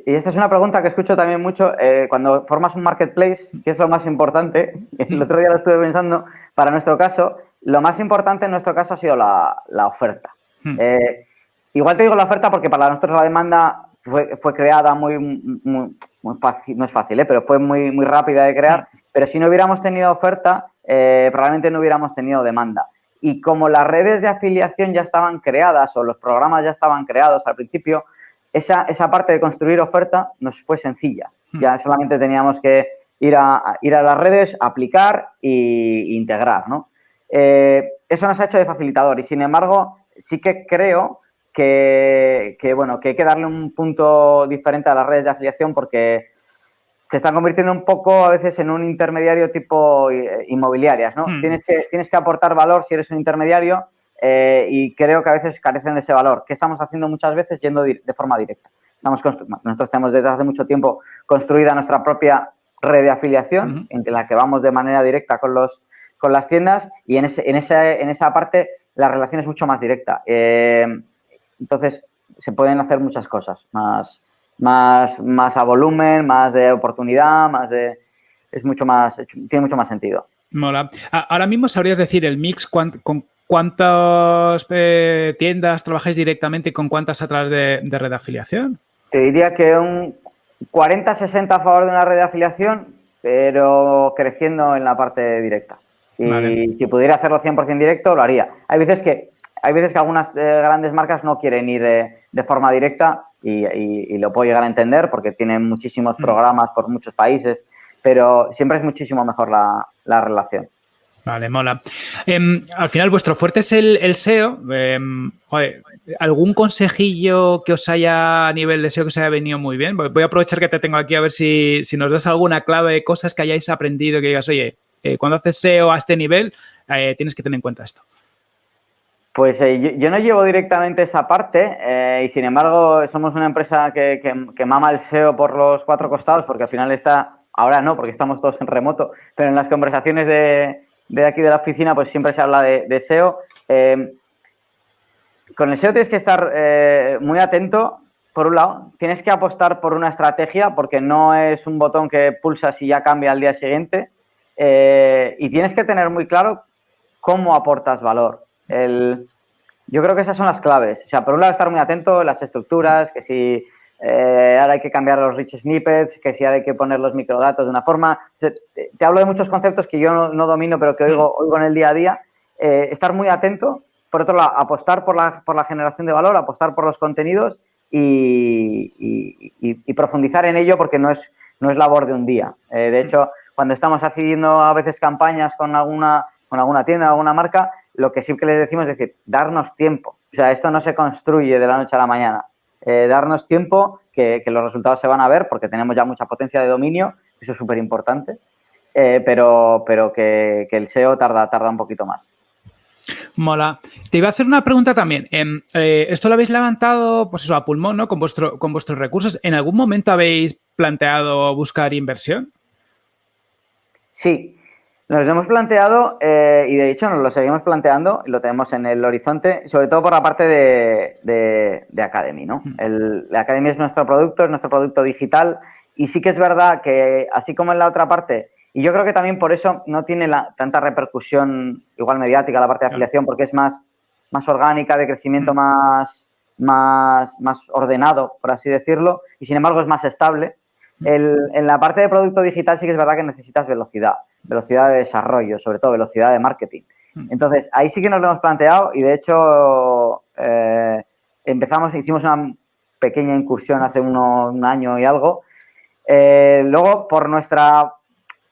y esta es una pregunta que escucho también mucho. Eh, cuando formas un marketplace, ¿qué es lo más importante? El otro día lo estuve pensando, para nuestro caso, lo más importante en nuestro caso ha sido la, oferta. Hmm. Eh, igual te digo la oferta porque para nosotros la demanda fue, creada muy, muy, fácil, no es fácil, pero fue muy, muy rápida de crear. Hmm. Pero si no hubiéramos tenido oferta, probablemente no hubiéramos tenido demanda. Y como las redes de afiliación ya estaban creadas o los programas ya estaban creados al principio, esa, esa parte de construir oferta nos fue sencilla. Hmm. Ya solamente teníamos que ir a, ir a las redes, aplicar e integrar, ¿no? Eh, eso nos ha hecho de facilitador y, sin embargo, sí que creo que, bueno, que hay que darle un punto diferente a las redes de afiliación porque se están convirtiendo un poco a veces en un intermediario tipo eh, inmobiliarias, ¿no? Hmm. Tienes, que, tienes que aportar valor si eres un intermediario eh, y creo que a veces carecen de ese valor. ¿Qué estamos haciendo muchas veces? Yendo de forma directa. Estamos nosotros tenemos desde hace mucho tiempo construida nuestra propia red de afiliación en la que vamos de manera directa con, los, con las tiendas y en, ese, en, esa, en esa parte la relación es mucho más directa. Eh, entonces, se pueden hacer muchas cosas, más, más, más a volumen, más de oportunidad, más de... Es mucho más, tiene mucho más sentido. Mola. Ahora mismo sabrías decir el mix con ¿Cuántas eh, tiendas trabajáis directamente y con cuántas a través de, red de afiliación? Te diría que un 40-60 a favor de una red de afiliación, pero creciendo en la parte directa. Y si pudiera hacerlo 100% directo, lo haría. Hay veces que, hay veces que algunas eh, grandes marcas no quieren ir de, forma directa y, lo puedo llegar a entender porque tienen muchísimos mm. programas por muchos países, pero siempre es muchísimo mejor la relación. Vale, mola. Em, al final, vuestro fuerte es el, SEO. Em, ¿Algún consejillo que os haya a nivel de SEO que os haya venido muy bien? Voy a aprovechar que te tengo aquí a ver si, nos das alguna clave de cosas que hayáis aprendido que digas, oye, eh, cuando haces SEO a este nivel, eh, tienes que tener en cuenta esto. Pues eh, yo, no llevo directamente esa parte y sin embargo somos una empresa que, mama el SEO por los cuatro costados porque al final está, ahora no, porque estamos todos en remoto, pero en las conversaciones de, aquí de la oficina, pues siempre se habla de, SEO. Con el SEO tienes que estar muy atento. Por un lado, tienes que apostar por una estrategia porque no es un botón que pulsas y ya cambia al día siguiente. Eh, y tienes que tener muy claro cómo aportas valor. yo creo que esas son las claves. O sea, por un lado, estar muy atento, las estructuras, que si eh, ahora hay que cambiar los rich snippets, que si ahora hay que poner los microdatos de una forma. Te, hablo de muchos conceptos que yo no, domino, pero que oigo, oigo, en el día a día. Eh, estar muy atento. Por otro lado, apostar por la, por la generación de valor, apostar por los contenidos y, profundizar en ello porque no es, no es labor de un día. Eh, de hecho, cuando estamos haciendo a veces campañas con alguna, con alguna tienda, alguna marca, lo que que les decimos es decir, darnos tiempo. O sea, esto no se construye de la noche a la mañana. Eh, darnos tiempo, que, los resultados se van a ver porque tenemos ya mucha potencia de dominio, eso es súper importante, eh, pero, pero que, el SEO tarda, tarda un poquito más. Mola. Te iba a hacer una pregunta también. Em, eh, esto lo habéis levantado, pues eso, a pulmón, ¿no? Con, vuestro, con vuestros recursos. ¿En algún momento habéis planteado buscar inversión? Sí, nos lo hemos planteado eh, y de hecho nos lo seguimos planteando y lo tenemos en el horizonte, sobre todo por la parte de, Academy. ¿no? Mm. El, la Academy es nuestro producto, es nuestro producto digital y sí que es verdad que así como en la otra parte, y yo creo que también por eso no tiene la, tanta repercusión igual mediática la parte de afiliación porque es más, más orgánica, de crecimiento mm. más, más, más ordenado, por así decirlo, y sin embargo es más estable. En la parte de producto digital sí que es verdad que necesitas velocidad velocidad de desarrollo, sobre todo velocidad de marketing. Hmm. Entonces, ahí sí que nos lo hemos planteado y de hecho eh, empezamos, hicimos una pequeña incursión hace un año y algo. Eh, luego, por nuestra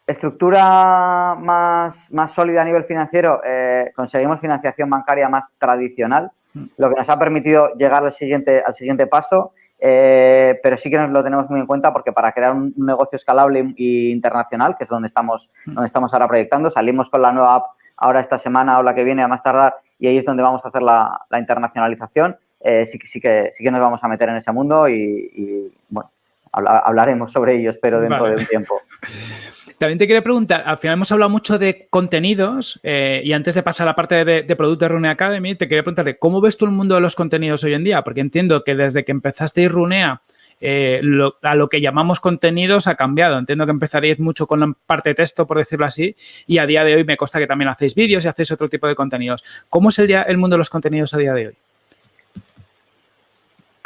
estructura más, más, sólida a nivel financiero, eh, conseguimos financiación bancaria más tradicional, hmm. lo que nos ha permitido llegar al siguiente, al siguiente paso eh, pero sí que nos lo tenemos muy en cuenta porque para crear un negocio escalable e internacional, que es donde estamos, mm. donde estamos ahora proyectando, salimos con la nueva app ahora esta semana o la que viene a más tardar y ahí es donde vamos a hacer la, internacionalización. Eh, sí, sí, que, sí que nos vamos a meter en ese mundo y, bueno, hablaremos sobre ello, espero, dentro de un tiempo. También te quería preguntar, al final hemos hablado mucho de contenidos eh, y antes de pasar a la parte de, de Runea Academy, te quería preguntarte, ¿cómo ves tú el mundo de los contenidos hoy en día? Porque entiendo que desde que empezaste Runea eh, a lo que llamamos contenidos ha cambiado. Entiendo que empezaríais mucho con la parte de texto, por decirlo así, y a día de hoy me consta que también hacéis vídeos y hacéis otro tipo de contenidos. ¿Cómo es el, el mundo de los contenidos a día de hoy?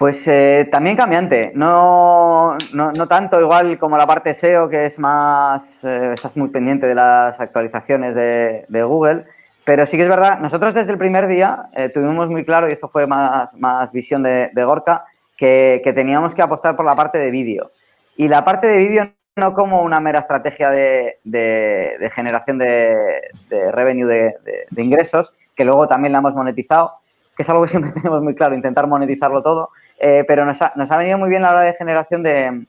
Pues eh, también cambiante, no, no, tanto igual como la parte SEO que es más, eh, estás muy pendiente de las actualizaciones de, Google, pero sí que es verdad, nosotros desde el primer día tuvimos muy claro, y esto fue más, más visión de, de Gorka, que, teníamos que apostar por la parte de vídeo. Y la parte de vídeo no como una mera estrategia de, generación de, revenue de, ingresos, que luego también la hemos monetizado, que es algo que siempre tenemos muy claro, intentar monetizarlo todo, eh, pero nos ha, venido muy bien la hora de generación de,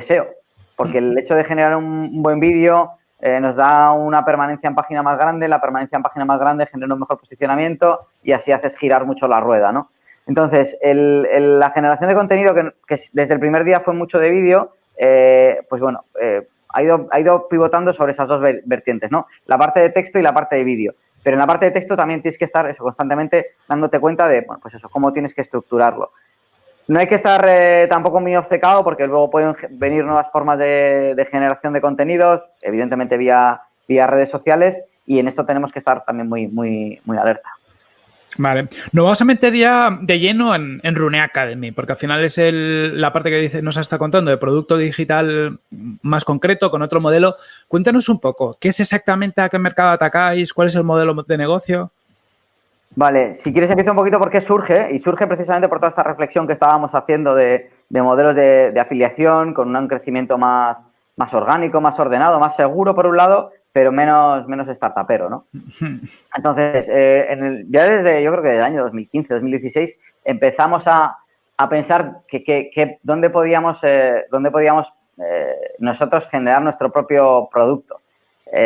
SEO, porque el hecho de generar un, buen vídeo eh, nos da una permanencia en página más grande, la permanencia en página más grande genera un mejor posicionamiento y así haces girar mucho la rueda, ¿no? Entonces, la generación de contenido, que, desde el primer día fue mucho de vídeo, eh, pues bueno, ha, ido, ha ido pivotando sobre esas dos vertientes, ¿no? La parte de texto y la parte de vídeo. Pero en la parte de texto también tienes que estar eso, constantemente dándote cuenta de, bueno, pues eso, cómo tienes que estructurarlo. No hay que estar eh, tampoco muy obcecado porque luego pueden venir nuevas formas de, generación de contenidos, evidentemente vía, redes sociales, y en esto tenemos que estar también muy alerta. Vale, nos vamos a meter ya de lleno en, en Rune Academy, porque al final es la parte que dice, nos está contando de producto digital más concreto, con otro modelo. Cuéntanos un poco, ¿qué es exactamente a qué mercado atacáis? ¿Cuál es el modelo de negocio? Vale, si quieres empiezo un poquito por qué surge, y surge precisamente por toda esta reflexión que estábamos haciendo de, modelos de, afiliación con un crecimiento más, más orgánico, más ordenado, más seguro por un lado, pero menos, menos startupero, ¿no? Entonces, eh, en el, ya desde, yo creo que desde el año 2015, 2016, empezamos a, a pensar que, que, dónde podíamos, eh, dónde podíamos eh, nosotros generar nuestro propio producto.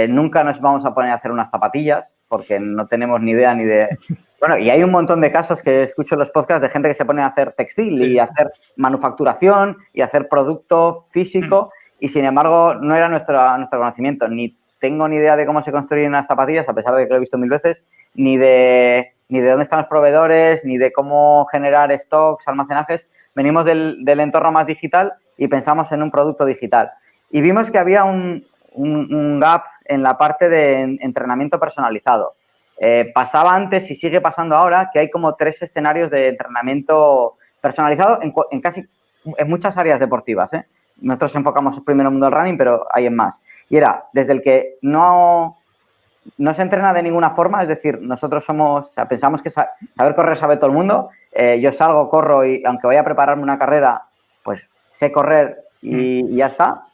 nunca nos vamos a poner a hacer unas zapatillas porque no tenemos ni idea ni de... Bueno, y hay un montón de casos que escucho en los podcasts de gente que se pone a hacer textil y hacer manufacturación y hacer producto físico mm. y sin embargo no era nuestro, nuestro conocimiento ni tengo ni idea de cómo se construyen unas zapatillas, a pesar de que lo he visto mil veces, ni de, ni de dónde están los proveedores, ni de cómo generar stocks, almacenajes. Venimos del, entorno más digital y pensamos en un producto digital. Y vimos que había un, gap en la parte de entrenamiento personalizado. Eh, pasaba antes y sigue pasando ahora que hay como tres escenarios de entrenamiento personalizado en, casi en muchas áreas deportivas. ¿eh? Nosotros enfocamos primero en el mundo running, pero hay en más. Y era desde el que no, no se entrena de ninguna forma, es decir, nosotros somos, o sea, pensamos que saber correr sabe todo el mundo. Eh, yo salgo, corro y aunque vaya a prepararme una carrera, pues sé correr y, mm. ya está.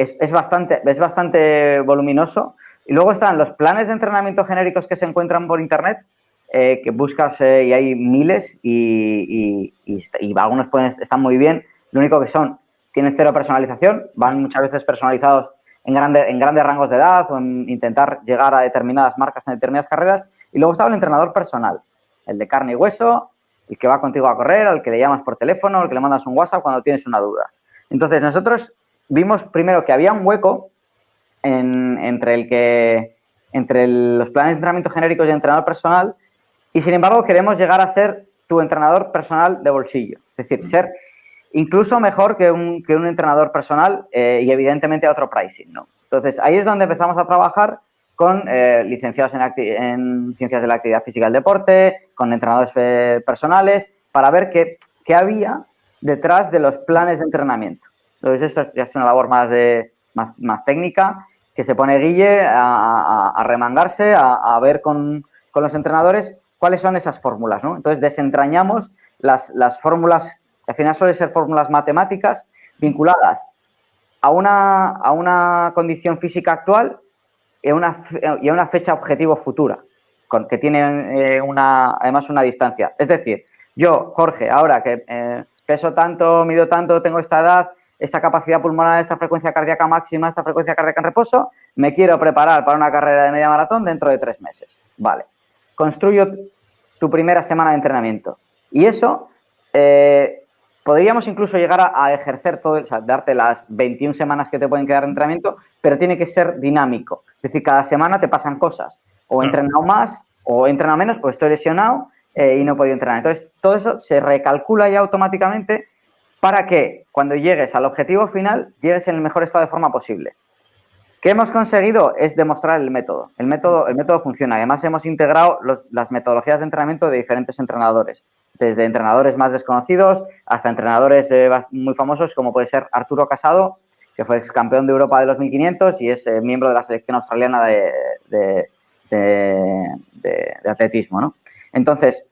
Es, bastante, es bastante voluminoso. Y luego están los planes de entrenamiento genéricos que se encuentran por internet, eh, que buscas eh, y hay miles y, y, algunos pueden, están muy bien. Lo único que son, tienen cero personalización, van muchas veces personalizados en, en grandes rangos de edad o en intentar llegar a determinadas marcas en determinadas carreras. Y luego estaba el entrenador personal, el de carne y hueso, el que va contigo a correr, al que le llamas por teléfono, al que le mandas un WhatsApp cuando tienes una duda. Entonces, nosotros vimos primero que había un hueco entre, los planes de entrenamiento genéricos y entrenador personal y, sin embargo, queremos llegar a ser tu entrenador personal de bolsillo. Es decir, ser incluso mejor que un, entrenador personal eh, y evidentemente a otro pricing, ¿no? Entonces, ahí es donde empezamos a trabajar con eh, licenciados en, ciencias de la actividad física y el deporte, con entrenadores eh, personales, para ver qué, había detrás de los planes de entrenamiento. Entonces, esto ya es una labor más, de, más, más técnica, que se pone Guille a, remangarse, a, ver con, con, los entrenadores cuáles son esas fórmulas, ¿no? Entonces, desentrañamos las, las fórmulas al final suelen ser fórmulas matemáticas vinculadas a una, a una condición física actual y a una, y una fecha objetivo futura, con, que tienen eh, una, además una distancia. Es decir, yo, Jorge, ahora que eh, peso tanto, mido tanto, tengo esta edad, esta capacidad pulmonar, esta frecuencia cardíaca máxima, esta frecuencia cardíaca en reposo, me quiero preparar para una carrera de media maratón dentro de tres meses. Vale. Construyo tu primera semana de entrenamiento. Y eso eh, podríamos incluso llegar a, ejercer todo, o sea, darte las 21 semanas que te pueden quedar de entrenamiento, pero tiene que ser dinámico. Es decir, cada semana te pasan cosas. O he entrenado más, o he entrenado menos, pues estoy lesionado eh, y no he podido entrenar. Entonces, todo eso se recalcula ya automáticamente para que cuando llegues al objetivo final, llegues en el mejor estado de forma posible. ¿Qué hemos conseguido? Es demostrar el método. El método, el método funciona. Además, hemos integrado las metodologías de entrenamiento de diferentes entrenadores, desde entrenadores más desconocidos hasta entrenadores eh, muy famosos, como puede ser Arturo Casado, que fue ex campeón de Europa de los 1500 y es eh, miembro de la selección australiana de, atletismo. Entonces,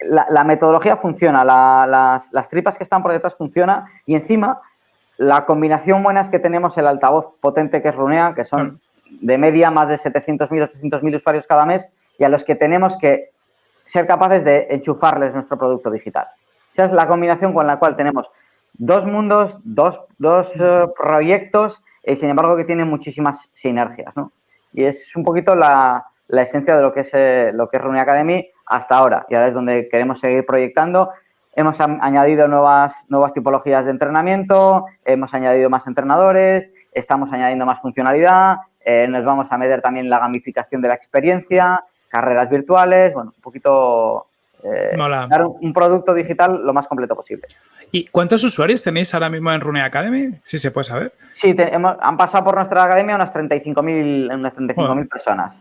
la, metodología funciona, las, las tripas que están por detrás funcionan y encima la combinación buena es que tenemos el altavoz potente que es Runea, que son de media más de 700.000, 800.000 usuarios cada mes y a los que tenemos que ser capaces de enchufarles nuestro producto digital. Esa es la combinación con la cual tenemos dos mundos, dos, eh, proyectos y sin embargo que tienen muchísimas sinergias. Y es un poquito la, esencia de lo que es, eh, lo que es Runea Academy hasta ahora y ahora es donde queremos seguir proyectando Hemos añadido nuevas, nuevas tipologías de entrenamiento, hemos añadido más entrenadores, estamos añadiendo más funcionalidad, eh, nos vamos a meter también la gamificación de la experiencia, carreras virtuales, bueno, un poquito eh, dar un, producto digital lo más completo posible. ¿Y cuántos usuarios tenéis ahora mismo en Rune Academy? Si se puede saber. Sí, han pasado por nuestra academia unas 35.000 unas 35 personas.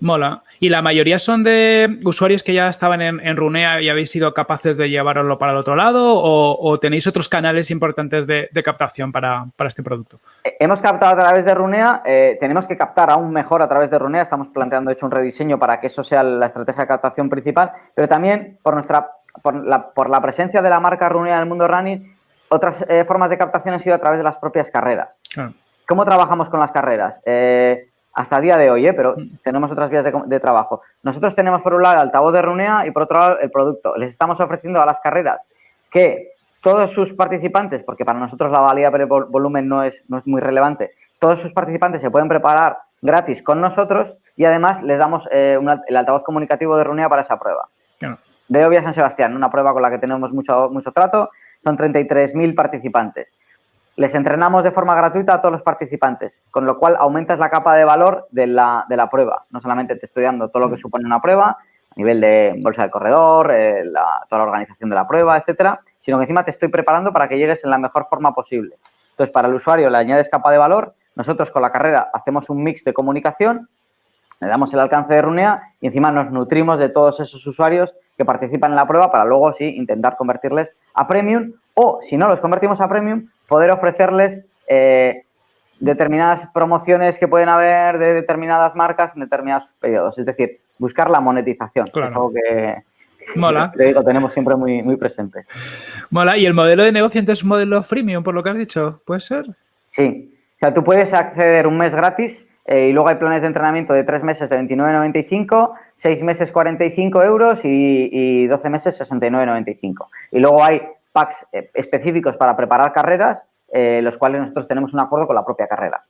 Mola. ¿Y la mayoría son de usuarios que ya estaban en, Runea y habéis sido capaces de llevarlo para el otro lado o, tenéis otros canales importantes de, captación para, este producto? Eh, hemos captado a través de Runea, eh, tenemos que captar aún mejor a través de Runea, estamos planteando hecho un rediseño para que eso sea la estrategia de captación principal, pero también por nuestra por la, presencia de la marca Runea en el mundo running, otras eh, formas de captación han sido a través de las propias carreras. ¿Cómo trabajamos con las carreras? Hasta el día de hoy, ¿eh? pero tenemos otras vías de, trabajo. Nosotros tenemos por un lado el altavoz de Runea y por otro lado el producto. Les estamos ofreciendo a las carreras que todos sus participantes, porque para nosotros la valía por volumen no es, no es muy relevante, todos sus participantes se pueden preparar gratis con nosotros y además les damos eh, el altavoz comunicativo de Runea para esa prueba. De Obvia San Sebastián, una prueba con la que tenemos mucho, mucho trato, son 33.000 participantes les entrenamos de forma gratuita a todos los participantes, con lo cual aumentas la capa de valor de la, de la prueba. No solamente te estoy dando todo lo que supone una prueba, a nivel de bolsa del corredor, eh, toda la organización de la prueba, etcétera, sino que encima te estoy preparando para que llegues en la mejor forma posible. Entonces, para el usuario le añades capa de valor, nosotros con la carrera hacemos un mix de comunicación, le damos el alcance de Runea y encima nos nutrimos de todos esos usuarios que participan en la prueba para luego sí intentar convertirles a Premium o si no los convertimos a Premium, poder ofrecerles eh, determinadas promociones que pueden haber de determinadas marcas en determinados periodos. Es decir, buscar la monetización. es algo que, Mola. digo, tenemos siempre muy, muy presente. Mola. ¿Y el modelo de negocio entonces es un modelo freemium, por lo que has dicho? ¿Puede ser? Sí. O sea, tú puedes acceder un mes gratis eh, y luego hay planes de entrenamiento de tres meses de 29,95, seis meses 45 euros y, y 12 meses 69,95. Y luego hay packs eh, específicos para preparar carreras, eh, los cuales nosotros tenemos un acuerdo con la propia carrera.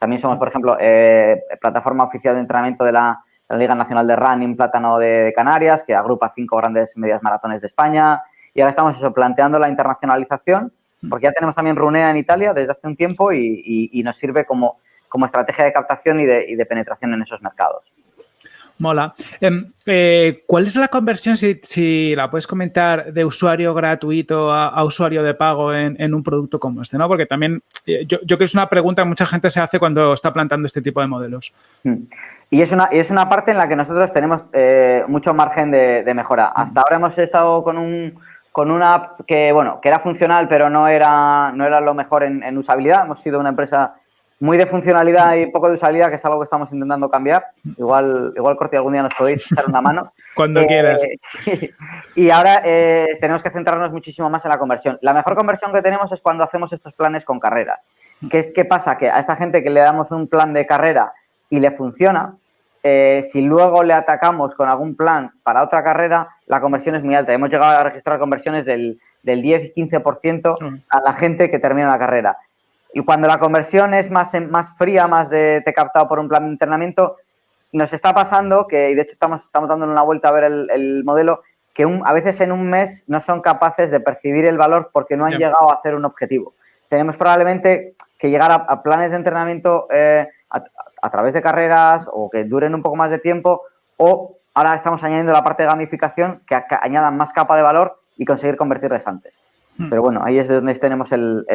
También somos, por ejemplo, eh, plataforma oficial de entrenamiento de la, Liga Nacional de Running Plátano de, Canarias, que agrupa cinco grandes medias maratones de España. Y ahora estamos planteando la internacionalización, porque ya tenemos también Runea en Italia desde hace un tiempo y, nos sirve como, como estrategia de captación y de penetración en esos mercados. Mola. Em, eh, ¿Cuál es la conversión, si, la puedes comentar, de usuario gratuito a, usuario de pago en, un producto como este? ¿no? Porque también eh, yo, creo que es una pregunta que mucha gente se hace cuando está plantando este tipo de modelos. Mm. Y es una, es una parte en la que nosotros tenemos eh, mucho margen de, mejora. Mm. Hasta ahora hemos estado con un con una app que, bueno, que era funcional, pero no era, no era lo mejor en, en usabilidad. Hemos sido una empresa muy de funcionalidad y poco de usabilidad, que es algo que estamos intentando cambiar. Igual, igual Corti, algún día nos podéis echar una mano. Cuando quieras. Y ahora eh, tenemos que centrarnos muchísimo más en la conversión. La mejor conversión que tenemos es cuando hacemos estos planes con carreras. ¿Qué, es, qué pasa? Que a esta gente que le damos un plan de carrera y le funciona, eh, si luego le atacamos con algún plan para otra carrera, la conversión es muy alta. Hemos llegado a registrar conversiones del, del 10 y 15% a la gente que termina la carrera. Y cuando la conversión es más, más fría, más de te he captado por un plan de entrenamiento, nos está pasando que, y de hecho estamos, estamos dando una vuelta a ver el, modelo, que a veces en un mes no son capaces de percibir el valor porque no han llegado a hacer un objetivo. Tenemos probablemente que llegar a, planes de entrenamiento eh, a, través de carreras o que duren un poco más de tiempo o ahora estamos añadiendo la parte de gamificación que, añadan más capa de valor y conseguir convertirles antes. Hmm. Pero bueno, ahí es donde tenemos el,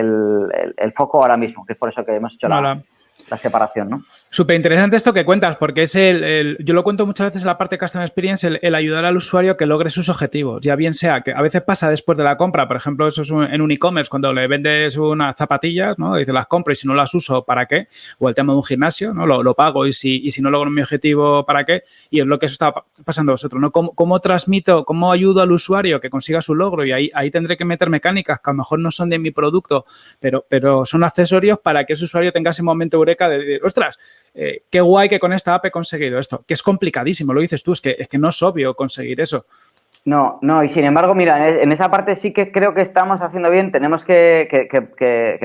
foco ahora mismo, que es por eso que hemos hecho la, la separación, ¿no? Súper interesante esto que cuentas, porque es el, yo lo cuento muchas veces en la parte de Customer Experience, el, ayudar al usuario que logre sus objetivos, ya bien sea que a veces pasa después de la compra, por ejemplo, eso es en un e-commerce, cuando le vendes unas zapatillas, ¿no? Dice, las compro y si no las uso, ¿para qué? O el tema de un gimnasio, ¿no? Lo, pago y si, y si no logro mi objetivo, ¿para qué? Y es lo que eso está pasando a vosotros, ¿no? ¿Cómo, transmito, cómo ayudo al usuario que consiga su logro? Y ahí, ahí tendré que meter mecánicas que a lo mejor no son de mi producto, pero, pero son accesorios para que ese usuario tenga ese momento eureka de, de ostras, eh, qué guay que con esta app he conseguido esto, que es complicadísimo, lo dices tú, es que, es que no es obvio conseguir eso. No, no, y sin embargo, mira, en esa parte sí que creo que estamos haciendo bien, tenemos que,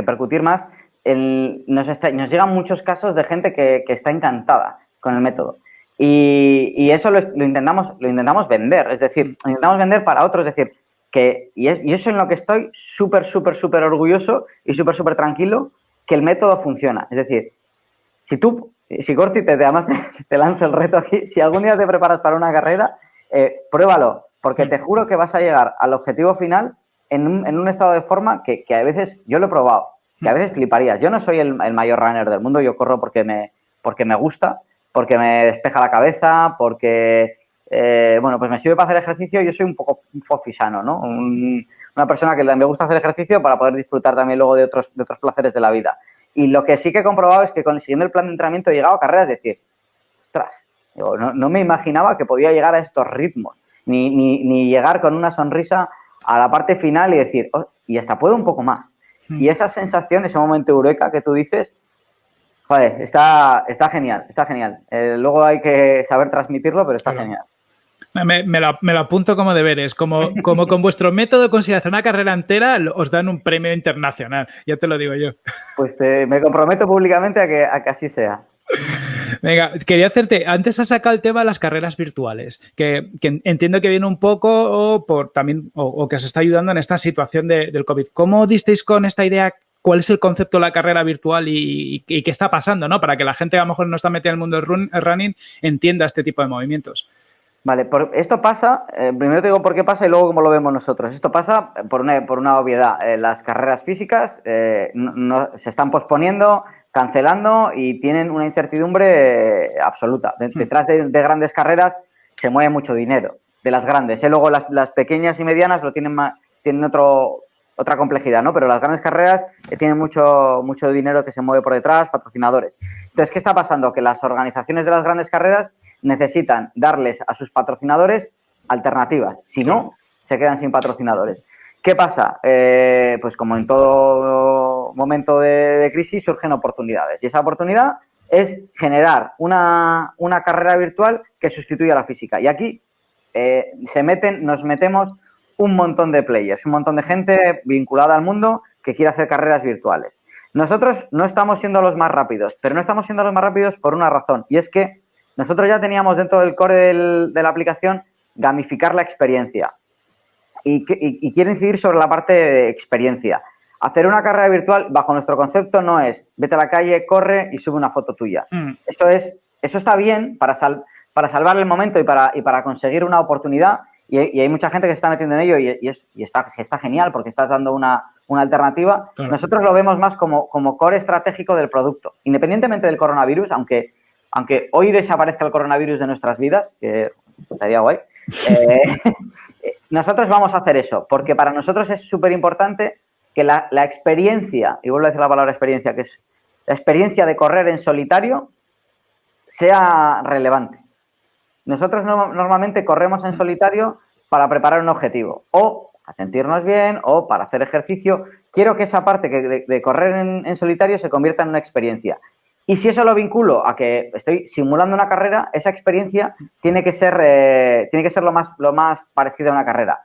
percutir más. nos, llegan muchos casos de gente que, está encantada con el método. Y, eso lo, intentamos, lo intentamos vender, es decir, lo intentamos vender para otros, es decir, que, y, y eso en lo que estoy súper, súper, súper orgulloso y súper, súper tranquilo, que el método funciona. Es decir, si tú, si Corti te, además te, lanza el reto aquí, si algún día te preparas para una carrera, eh, pruébalo, porque te juro que vas a llegar al objetivo final en un, estado de forma que, a veces, yo lo he probado, que a veces fliparías. Yo no soy el, mayor runner del mundo, yo corro porque me, porque me gusta, porque me despeja la cabeza, porque, eh, bueno, pues me sirve para hacer ejercicio. Yo soy un poco un fofisano, ¿no? una persona que me gusta hacer ejercicio para poder disfrutar también luego de otros, de otros placeres de la vida. Y lo que sí que he comprobado es que consiguiendo el plan de entrenamiento he llegado a carreras, es decir, ostras, no, me imaginaba que podía llegar a estos ritmos, ni, ni, llegar con una sonrisa a la parte final y decir, oh, y hasta puedo un poco más. Hmm. Y esa sensación, ese momento eureka que tú dices, joder, está, está genial, está genial. Eh, luego hay que saber transmitirlo, pero está genial. Me, lo, apunto como deberes. Como, como con vuestro método de hacer una carrera entera, os dan un premio internacional. Ya te lo digo yo. Pues me comprometo públicamente a que, a que así sea. Venga, quería hacerte, antes has sacado el tema de las carreras virtuales, que, entiendo que viene un poco por también, o, que os está ayudando en esta situación del COVID. ¿Cómo disteis con esta idea? ¿Cuál es el concepto de la carrera virtual y, qué está pasando? ¿no? Para que la gente que a lo mejor no está metida en el mundo del running entienda este tipo de movimientos. Vale, esto pasa, eh, primero te digo por qué pasa y luego cómo lo vemos nosotros. Esto pasa por una, por una obviedad. Eh, las carreras físicas eh, no, se están posponiendo, cancelando y tienen una incertidumbre absoluta. Hmm. detrás de, grandes carreras se mueve mucho dinero, de las grandes. Luego las, las, pequeñas y medianas lo tienen, más, tienen otro, otra complejidad, ¿no? Pero las grandes carreras eh, tienen mucho, mucho dinero que se mueve por detrás, patrocinadores. Entonces, ¿qué está pasando? Que las organizaciones de las grandes carreras necesitan darles a sus patrocinadores alternativas. Si no, se quedan sin patrocinadores. ¿Qué pasa? Eh, pues como en todo momento de, crisis surgen oportunidades. Y esa oportunidad es generar una, carrera virtual que sustituya a la física. Y aquí eh, se meten, nos metemos un montón de players, un montón de gente vinculada al mundo que quiere hacer carreras virtuales. Nosotros no estamos siendo los más rápidos, pero no estamos siendo los más rápidos por una razón, y es que nosotros ya teníamos dentro del core de la aplicación gamificar la experiencia. Y, quiero incidir sobre la parte de experiencia. Hacer una carrera virtual, bajo nuestro concepto, no es vete a la calle, corre y sube una foto tuya. Mm. Eso, es, eso está bien para, para salvar el momento y para, y para conseguir una oportunidad, y, hay mucha gente que se está metiendo en ello y, está, está, genial porque estás dando una, alternativa. Nosotros lo vemos más como, como core estratégico del producto. Independientemente del coronavirus, aunque, aunque hoy desaparezca el coronavirus de nuestras vidas, que estaría guay, eh, nosotros vamos a hacer eso, porque para nosotros es súper importante que la, la, experiencia, y vuelvo a decir la palabra experiencia, que es la experiencia de correr en solitario, sea relevante. Nosotros normalmente corremos en solitario para preparar un objetivo o a sentirnos bien o para hacer ejercicio. Quiero que esa parte de, correr en, solitario se convierta en una experiencia. Y si eso lo vinculo a que estoy simulando una carrera, esa experiencia tiene que ser, eh, tiene que ser lo, más, lo más parecido a una carrera.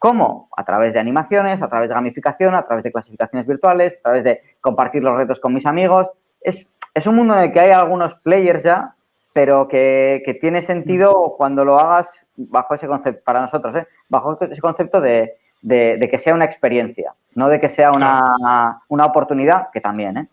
¿Cómo? A través de animaciones, a través de gamificación, a través de clasificaciones virtuales, a través de compartir los retos con mis amigos. Es, es un mundo en el que hay algunos players ya pero que, tiene sentido cuando lo hagas bajo ese concepto, para nosotros, ¿eh? bajo ese concepto de, que sea una experiencia, no de que sea una, una oportunidad, que también, ¿eh?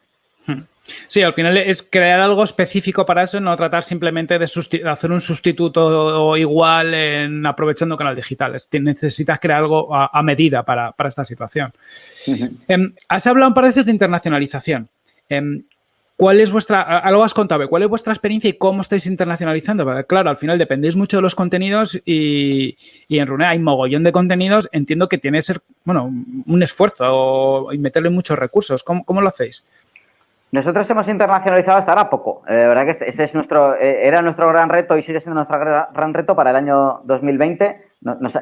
Sí, al final es crear algo específico para eso, no tratar simplemente de hacer un sustituto igual en aprovechando canal digital. Necesitas crear algo a, medida para, esta situación. Em, has hablado un par de veces de internacionalización. Em, ¿Cuál es vuestra, algo has contado, cuál es vuestra experiencia y cómo estáis internacionalizando? claro, al final dependéis mucho de los contenidos y, en Runea hay mogollón de contenidos. Entiendo que tiene que ser, bueno, un esfuerzo y meterle muchos recursos. ¿Cómo, lo hacéis? Nosotros hemos internacionalizado hasta ahora poco. Eh, de verdad que este, este, es nuestro, eh, era nuestro gran reto y sigue siendo nuestro gran reto para el año 2020.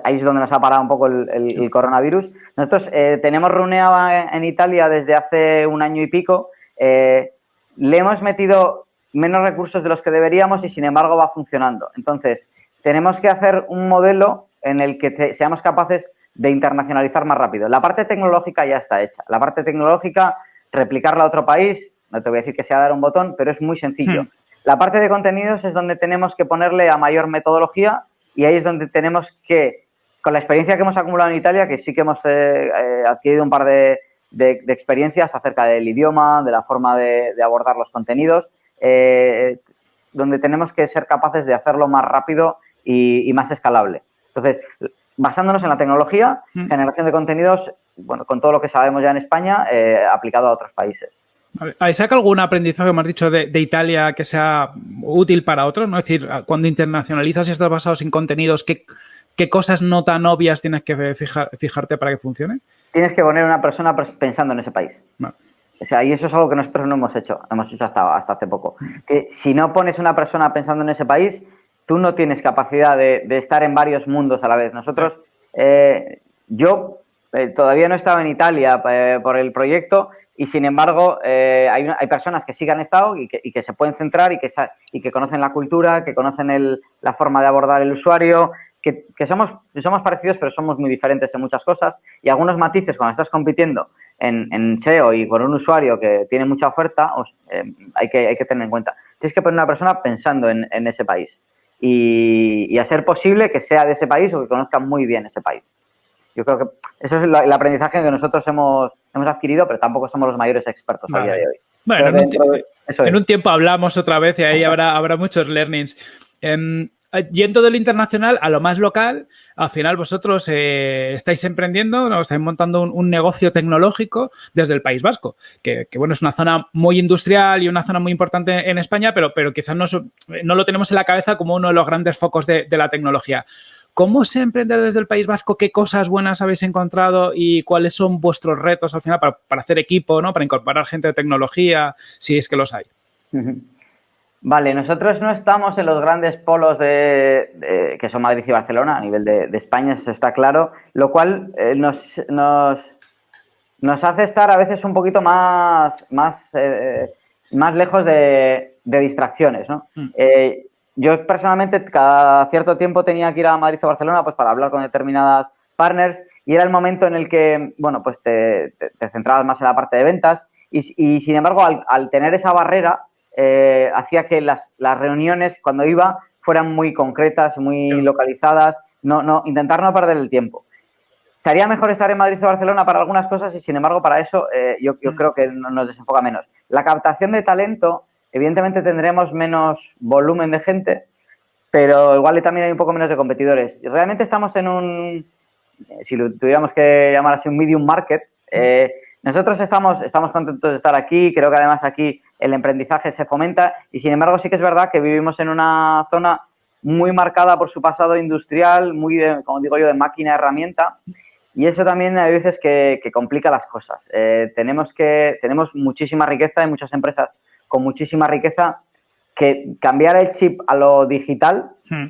ahí es donde nos ha parado un poco el, coronavirus. Nosotros eh, tenemos Runea en Italia desde hace un año y pico le hemos metido menos recursos de los que deberíamos y sin embargo va funcionando. Entonces, tenemos que hacer un modelo en el que seamos capaces de internacionalizar más rápido. La parte tecnológica ya está hecha. La parte tecnológica, replicarla a otro país, no te voy a decir que sea dar un botón, pero es muy sencillo. Hmm. La parte de contenidos es donde tenemos que ponerle a mayor metodología y ahí es donde tenemos que, con la experiencia que hemos acumulado en Italia, que sí que hemos eh, eh, adquirido un par de, de, experiencias acerca del idioma, de la forma de, abordar los contenidos, eh, donde tenemos que ser capaces de hacerlo más rápido y, más escalable. Entonces, basándonos en la tecnología, mm. generación de contenidos, bueno, con todo lo que sabemos ya en España, eh, aplicado a otros países. ¿Saca algún aprendizaje, me has dicho, de, Italia que sea útil para otros? ¿no? Es decir, cuando internacionalizas y estás basado en contenidos, ¿qué, ¿qué, cosas no tan obvias tienes que fijarte para que funcione? tienes que poner una persona pensando en ese país. O sea, y eso es algo que nosotros no hemos hecho, hemos hecho hasta, hasta hace poco. Que si no pones una persona pensando en ese país, tú no tienes capacidad de, estar en varios mundos a la vez. Nosotros, eh, yo eh, todavía no he estado en Italia eh, por el proyecto y sin embargo hay, hay, personas que sí que han estado y que, se pueden centrar y que, y que conocen la cultura, que conocen la forma de abordar el usuario, que, somos, somos parecidos, pero somos muy diferentes en muchas cosas y algunos matices cuando estás compitiendo en, SEO y con un usuario que tiene mucha oferta, eh, hay, que, hay que tener en cuenta. Tienes que poner una persona pensando en, ese país y, a ser posible que sea de ese país o que conozca muy bien ese país. Yo creo que eso es el aprendizaje que nosotros hemos, hemos adquirido, pero tampoco somos los mayores expertos a día de hoy. Bueno, en un, tiempo hablamos otra vez y ahí habrá, habrá muchos learnings. Em, yendo de lo internacional a lo más local, al final vosotros eh, estáis emprendiendo, ¿no? estáis montando un, negocio tecnológico desde el País Vasco, que, bueno, es una zona muy industrial y una zona muy importante en España, pero, pero quizás no, no lo tenemos en la cabeza como uno de los grandes focos de, la tecnología. ¿Cómo se emprende desde el País Vasco? ¿Qué cosas buenas habéis encontrado y cuáles son vuestros retos al final para, hacer equipo, ¿no? para incorporar gente de tecnología, si es que los hay? Vale, nosotros no estamos en los grandes polos de, que son Madrid y Barcelona, a nivel de, España, eso está claro, lo cual eh, nos, nos, nos, hace estar a veces un poquito más, más, eh, más lejos de, distracciones. ¿no? Mm. Eh, yo personalmente cada cierto tiempo tenía que ir a Madrid o Barcelona pues, para hablar con determinadas partners y era el momento en el que bueno, pues te, centrabas más en la parte de ventas y, y sin embargo al, al tener esa barrera eh, hacía que las, reuniones, cuando iba, fueran muy concretas, muy localizadas, no, no, intentar no perder el tiempo. Estaría mejor estar en Madrid o Barcelona para algunas cosas y, sin embargo, para eso eh, yo, mm. creo que nos desenfoca menos. La captación de talento, evidentemente tendremos menos volumen de gente, pero igual también hay un poco menos de competidores. Realmente estamos en un, si lo tuviéramos que llamar así, un medium market. Eh, nosotros estamos, estamos contentos de estar aquí, creo que además aquí el emprendizaje se fomenta y sin embargo sí que es verdad que vivimos en una zona muy marcada por su pasado industrial, muy, de, como digo yo, de máquina herramienta y eso también hay veces que, complica las cosas. Eh, tenemos, que, tenemos muchísima riqueza, hay muchas empresas con muchísima riqueza que cambiar el chip a lo digital hmm.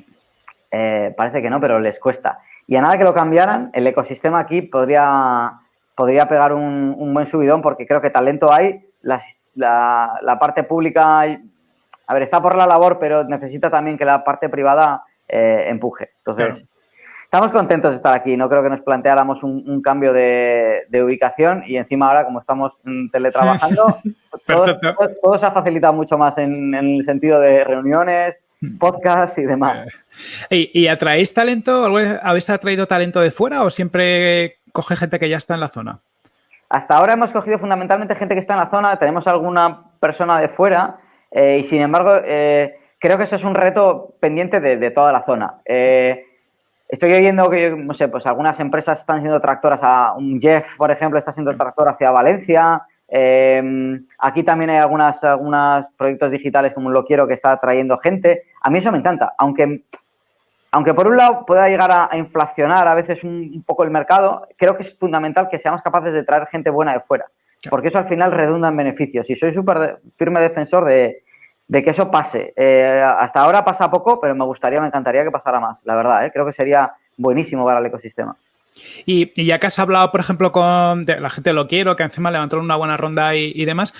eh, parece que no, pero les cuesta. Y a nada que lo cambiaran, el ecosistema aquí podría podría pegar un, buen subidón porque creo que talento hay. La, parte pública, a ver, está por la labor, pero necesita también que la parte privada eh, empuje. Entonces, Estamos contentos de estar aquí. No creo que nos planteáramos un, cambio de, ubicación y encima ahora, como estamos teletrabajando, todo, se ha facilitado mucho más en, el sentido de reuniones, hmm. podcasts y demás. Eh, ¿Y, atraéis talento? ¿Habéis atraído talento de fuera o siempre coge gente que ya está en la zona? Hasta ahora hemos cogido fundamentalmente gente que está en la zona. Tenemos alguna persona de fuera eh, y, sin embargo, eh, creo que eso es un reto pendiente de, toda la zona. Estoy oyendo que, no sé, pues algunas empresas están siendo tractoras a un Jeff, por ejemplo, está siendo tractor hacia Valencia. Aquí también hay algunas, algunos proyectos digitales como Lo Quiero que está trayendo gente. A mí eso me encanta, aunque, aunque por un lado pueda llegar a, inflacionar a veces un, poco el mercado, creo que es fundamental que seamos capaces de traer gente buena de fuera, porque eso al final redunda en beneficios. Y soy súper firme defensor de, de que eso pase. Eh, hasta ahora pasa poco, pero me gustaría, me encantaría que pasara más, la verdad. ¿eh? Creo que sería buenísimo para el ecosistema. Y, ya que has hablado, por ejemplo, con la gente lo quiero, que encima levantó una buena ronda y, demás,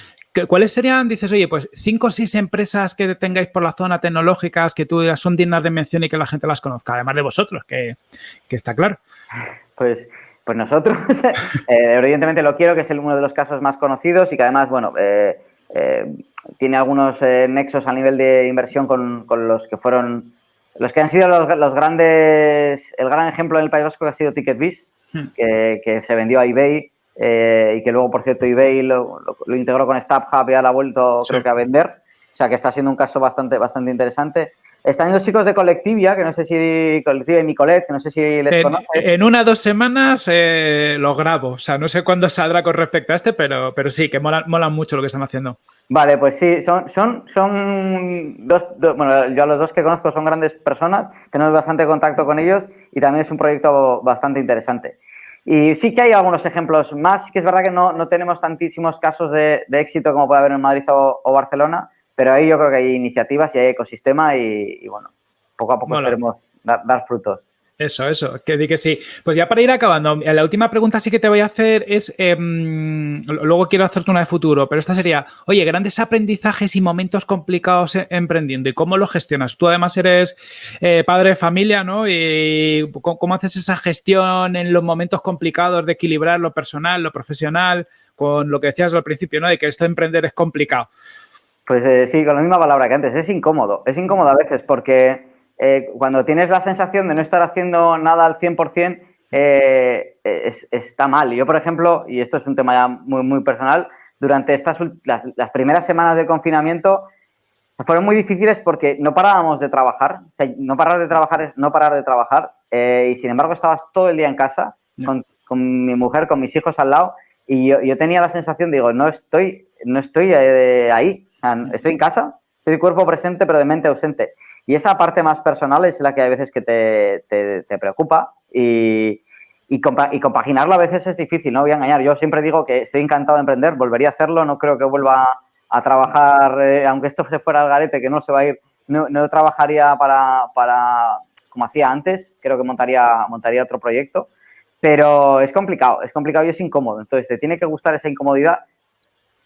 ¿cuáles serían, dices, oye, pues cinco o seis empresas que tengáis por la zona tecnológicas que tú digas son dignas de mención y que la gente las conozca, además de vosotros, que, está claro? Pues, pues nosotros, eh, evidentemente lo quiero, que es uno de los casos más conocidos y que además, bueno, eh, eh, tiene algunos nexos a nivel de inversión con, los que fueron, los que han sido los, grandes, el gran ejemplo en el País Vasco que ha sido TicketBiz, hmm. que, se vendió a eBay eh, y que luego, por cierto, eBay lo, integró con StubHub y ahora ha vuelto, creo que, a vender. O sea, que está siendo un caso bastante, bastante interesante. Están los chicos de Colectivia, que no sé si Colectivia y Nicolet, que no sé si les en, En una o dos semanas eh, lo grabo. O sea, no sé cuándo saldrá con respecto a este, pero, pero sí, que molan, mucho lo que están haciendo. Vale, pues sí, son, son, son dos, bueno, yo a los dos que conozco son grandes personas, tenemos bastante contacto con ellos y también es un proyecto bastante interesante. Y sí que hay algunos ejemplos más, que es verdad que no, no tenemos tantísimos casos de, éxito como puede haber en Madrid o Barcelona, pero ahí yo creo que hay iniciativas y hay ecosistema y, bueno, poco a poco queremos dar, frutos. Eso, eso, que di que sí. Pues ya para ir acabando, la última pregunta sí que te voy a hacer es, em, luego quiero hacerte una de futuro, pero esta sería, oye, grandes aprendizajes y momentos complicados e, emprendiendo y cómo lo gestionas. Tú además eres eh, padre de familia, ¿no? Y cómo haces esa gestión en los momentos complicados de equilibrar lo personal, lo profesional, con lo que decías al principio, ¿no? De que esto de emprender es complicado. Pues eh, sí, con la misma palabra que antes, es incómodo. Es incómodo a veces porque eh, cuando tienes la sensación de no estar haciendo nada al 100%, eh, está mal. Yo, por ejemplo, y esto es un tema ya muy, muy personal, durante estas las, primeras semanas del confinamiento fueron muy difíciles porque no parábamos de trabajar. no parar de trabajar es no parar de trabajar. y sin embargo, estabas todo el día en casa con, mi mujer, con mis hijos al lado. Y yo, yo tenía la sensación, digo, no estoy, no estoy ahí estoy en casa, estoy cuerpo presente pero de mente ausente. Y esa parte más personal es la que hay veces que te, preocupa y, y, compaginarlo a veces es difícil, no voy a engañar. Yo siempre digo que estoy encantado de emprender, volvería a hacerlo, no creo que vuelva a trabajar, eh, aunque esto se fuera al garete, que no se va a ir, no, trabajaría para, para, como hacía antes, creo que montaría, montaría otro proyecto, pero es complicado, es complicado y es incómodo. Entonces, te tiene que gustar esa incomodidad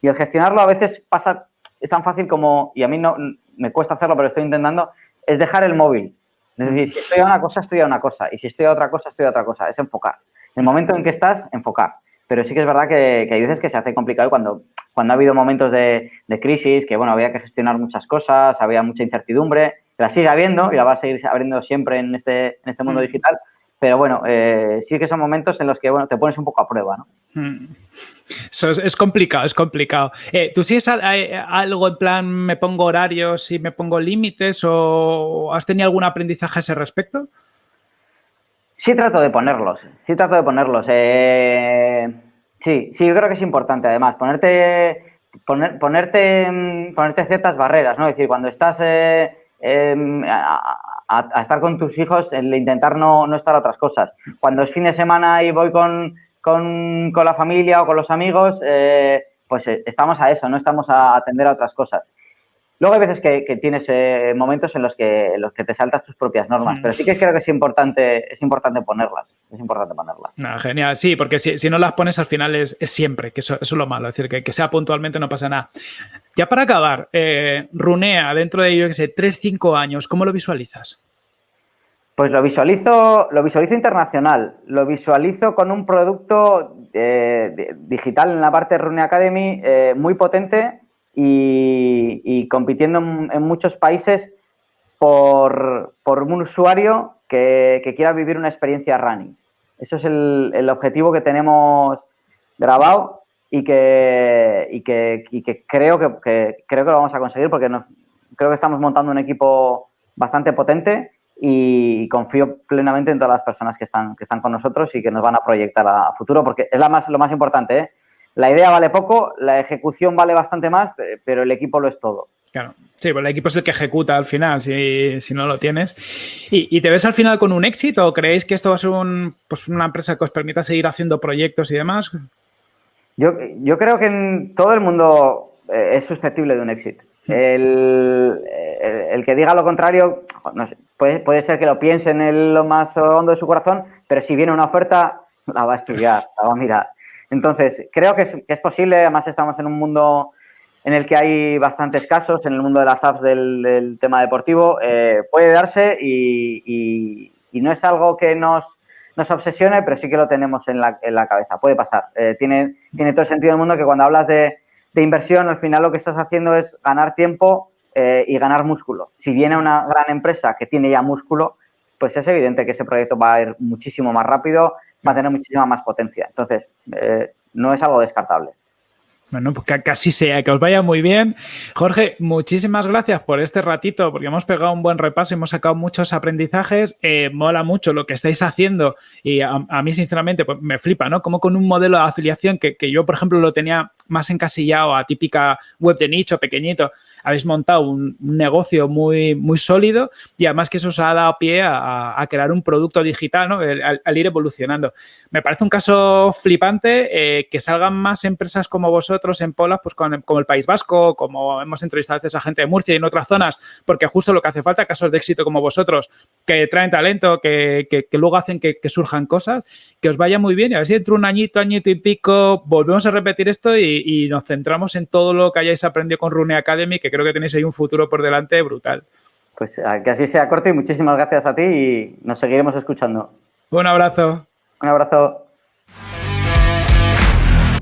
y el gestionarlo a veces pasa es tan fácil como, y a mí no me cuesta hacerlo, pero estoy intentando, es dejar el móvil. Es decir, si estoy a una cosa, estoy a una cosa. Y si estoy a otra cosa, estoy a otra cosa. Es enfocar. En el momento en que estás, enfocar. Pero sí que es verdad que, hay veces que se hace complicado cuando, cuando ha habido momentos de, crisis, que bueno, había que gestionar muchas cosas, había mucha incertidumbre, la sigue habiendo y la va a seguir abriendo siempre en este, en este mundo mm. digital, pero bueno, eh, sí que son momentos en los que bueno, te pones un poco a prueba, ¿no? Eso es, complicado, es complicado. Eh, ¿Tú sigues algo en plan, me pongo horarios y me pongo límites o has tenido algún aprendizaje a ese respecto? Sí trato de ponerlos, sí trato de ponerlos. Eh, sí, sí, yo creo que es importante además ponerte, poner, ponerte, ponerte ciertas barreras, ¿no? Es decir, cuando estás em, a, estar con tus hijos, el intentar no, no, estar a otras cosas. Cuando es fin de semana y voy con, con, con la familia o con los amigos, eh, pues eh, estamos a eso, no estamos a atender a otras cosas. Luego hay veces que, que tienes eh, momentos en los que, los que te saltas tus propias normas, pero sí que creo que es importante, es importante ponerlas. Es importante ponerlas. genial, sí, porque si, si, no las pones al final es, es siempre, que eso, eso, es lo malo, es decir, que, que, sea puntualmente no pasa nada. Ya para acabar, Runea, dentro de, yo que sé, 3, 5 años, ¿cómo lo visualizas? Pues lo visualizo, lo visualizo internacional, lo visualizo con un producto eh, digital en la parte de Rune Academy eh, muy potente y, compitiendo en, muchos países por, un usuario que, quiera vivir una experiencia running. Eso es el, objetivo que tenemos grabado y que, que, creo que, creo que lo vamos a conseguir porque creo que estamos montando un equipo bastante potente y confío plenamente en todas las personas que están, que están con nosotros y que nos van a proyectar a, futuro, porque es la más, lo más importante. ¿eh? La idea vale poco, la ejecución vale bastante más, pero el equipo lo es todo. Claro. Sí, pues el equipo es el que ejecuta al final, si, si no lo tienes. ¿Y, te ves al final con un éxito o creéis que esto va a ser un, pues una empresa que os permita seguir haciendo proyectos y demás? Yo, yo creo que en todo el mundo eh, es susceptible de un éxito. El, el, que diga lo contrario, no sé, puede, puede, ser que lo piense en lo más hondo de su corazón, pero si viene una oferta, la va a estudiar, la va a mirar. Entonces, creo que es, que es posible, además estamos en un mundo en el que hay bastantes casos, en el mundo de las apps del, tema deportivo, eh, puede darse y, no es algo que nos, nos, obsesione, pero sí que lo tenemos en la, en la cabeza, puede pasar. Eh, tiene, tiene todo el sentido del mundo que cuando hablas de de inversión, al final lo que estás haciendo es ganar tiempo eh, y ganar músculo. Si viene una gran empresa que tiene ya músculo, pues es evidente que ese proyecto va a ir muchísimo más rápido, va a tener muchísima más potencia. Entonces, eh, no es algo descartable. Bueno, pues que casi sea, que os vaya muy bien. Jorge, muchísimas gracias por este ratito, porque hemos pegado un buen repaso, hemos sacado muchos aprendizajes. Eh, mola mucho lo que estáis haciendo y a, mí, sinceramente, pues me flipa, ¿no? Como con un modelo de afiliación que, que yo, por ejemplo, lo tenía más encasillado a típica web de nicho, pequeñito habéis montado un, negocio muy, muy sólido y además que eso os ha dado pie a, crear un producto digital, ¿no? Al, ir evolucionando. Me parece un caso flipante eh, que salgan más empresas como vosotros en Polas, pues como el País Vasco, como hemos entrevistado a veces a gente de Murcia y en otras zonas, porque justo lo que hace falta, casos de éxito como vosotros, que traen talento, que, luego hacen que, surjan cosas, que os vaya muy bien y a ver si dentro de un añito, añito y pico, volvemos a repetir esto y, y nos centramos en todo lo que hayáis aprendido con Rune Academy, que creo que tenéis ahí un futuro por delante brutal. Pues que así sea corto y muchísimas gracias a ti y nos seguiremos escuchando. Un abrazo. Un abrazo.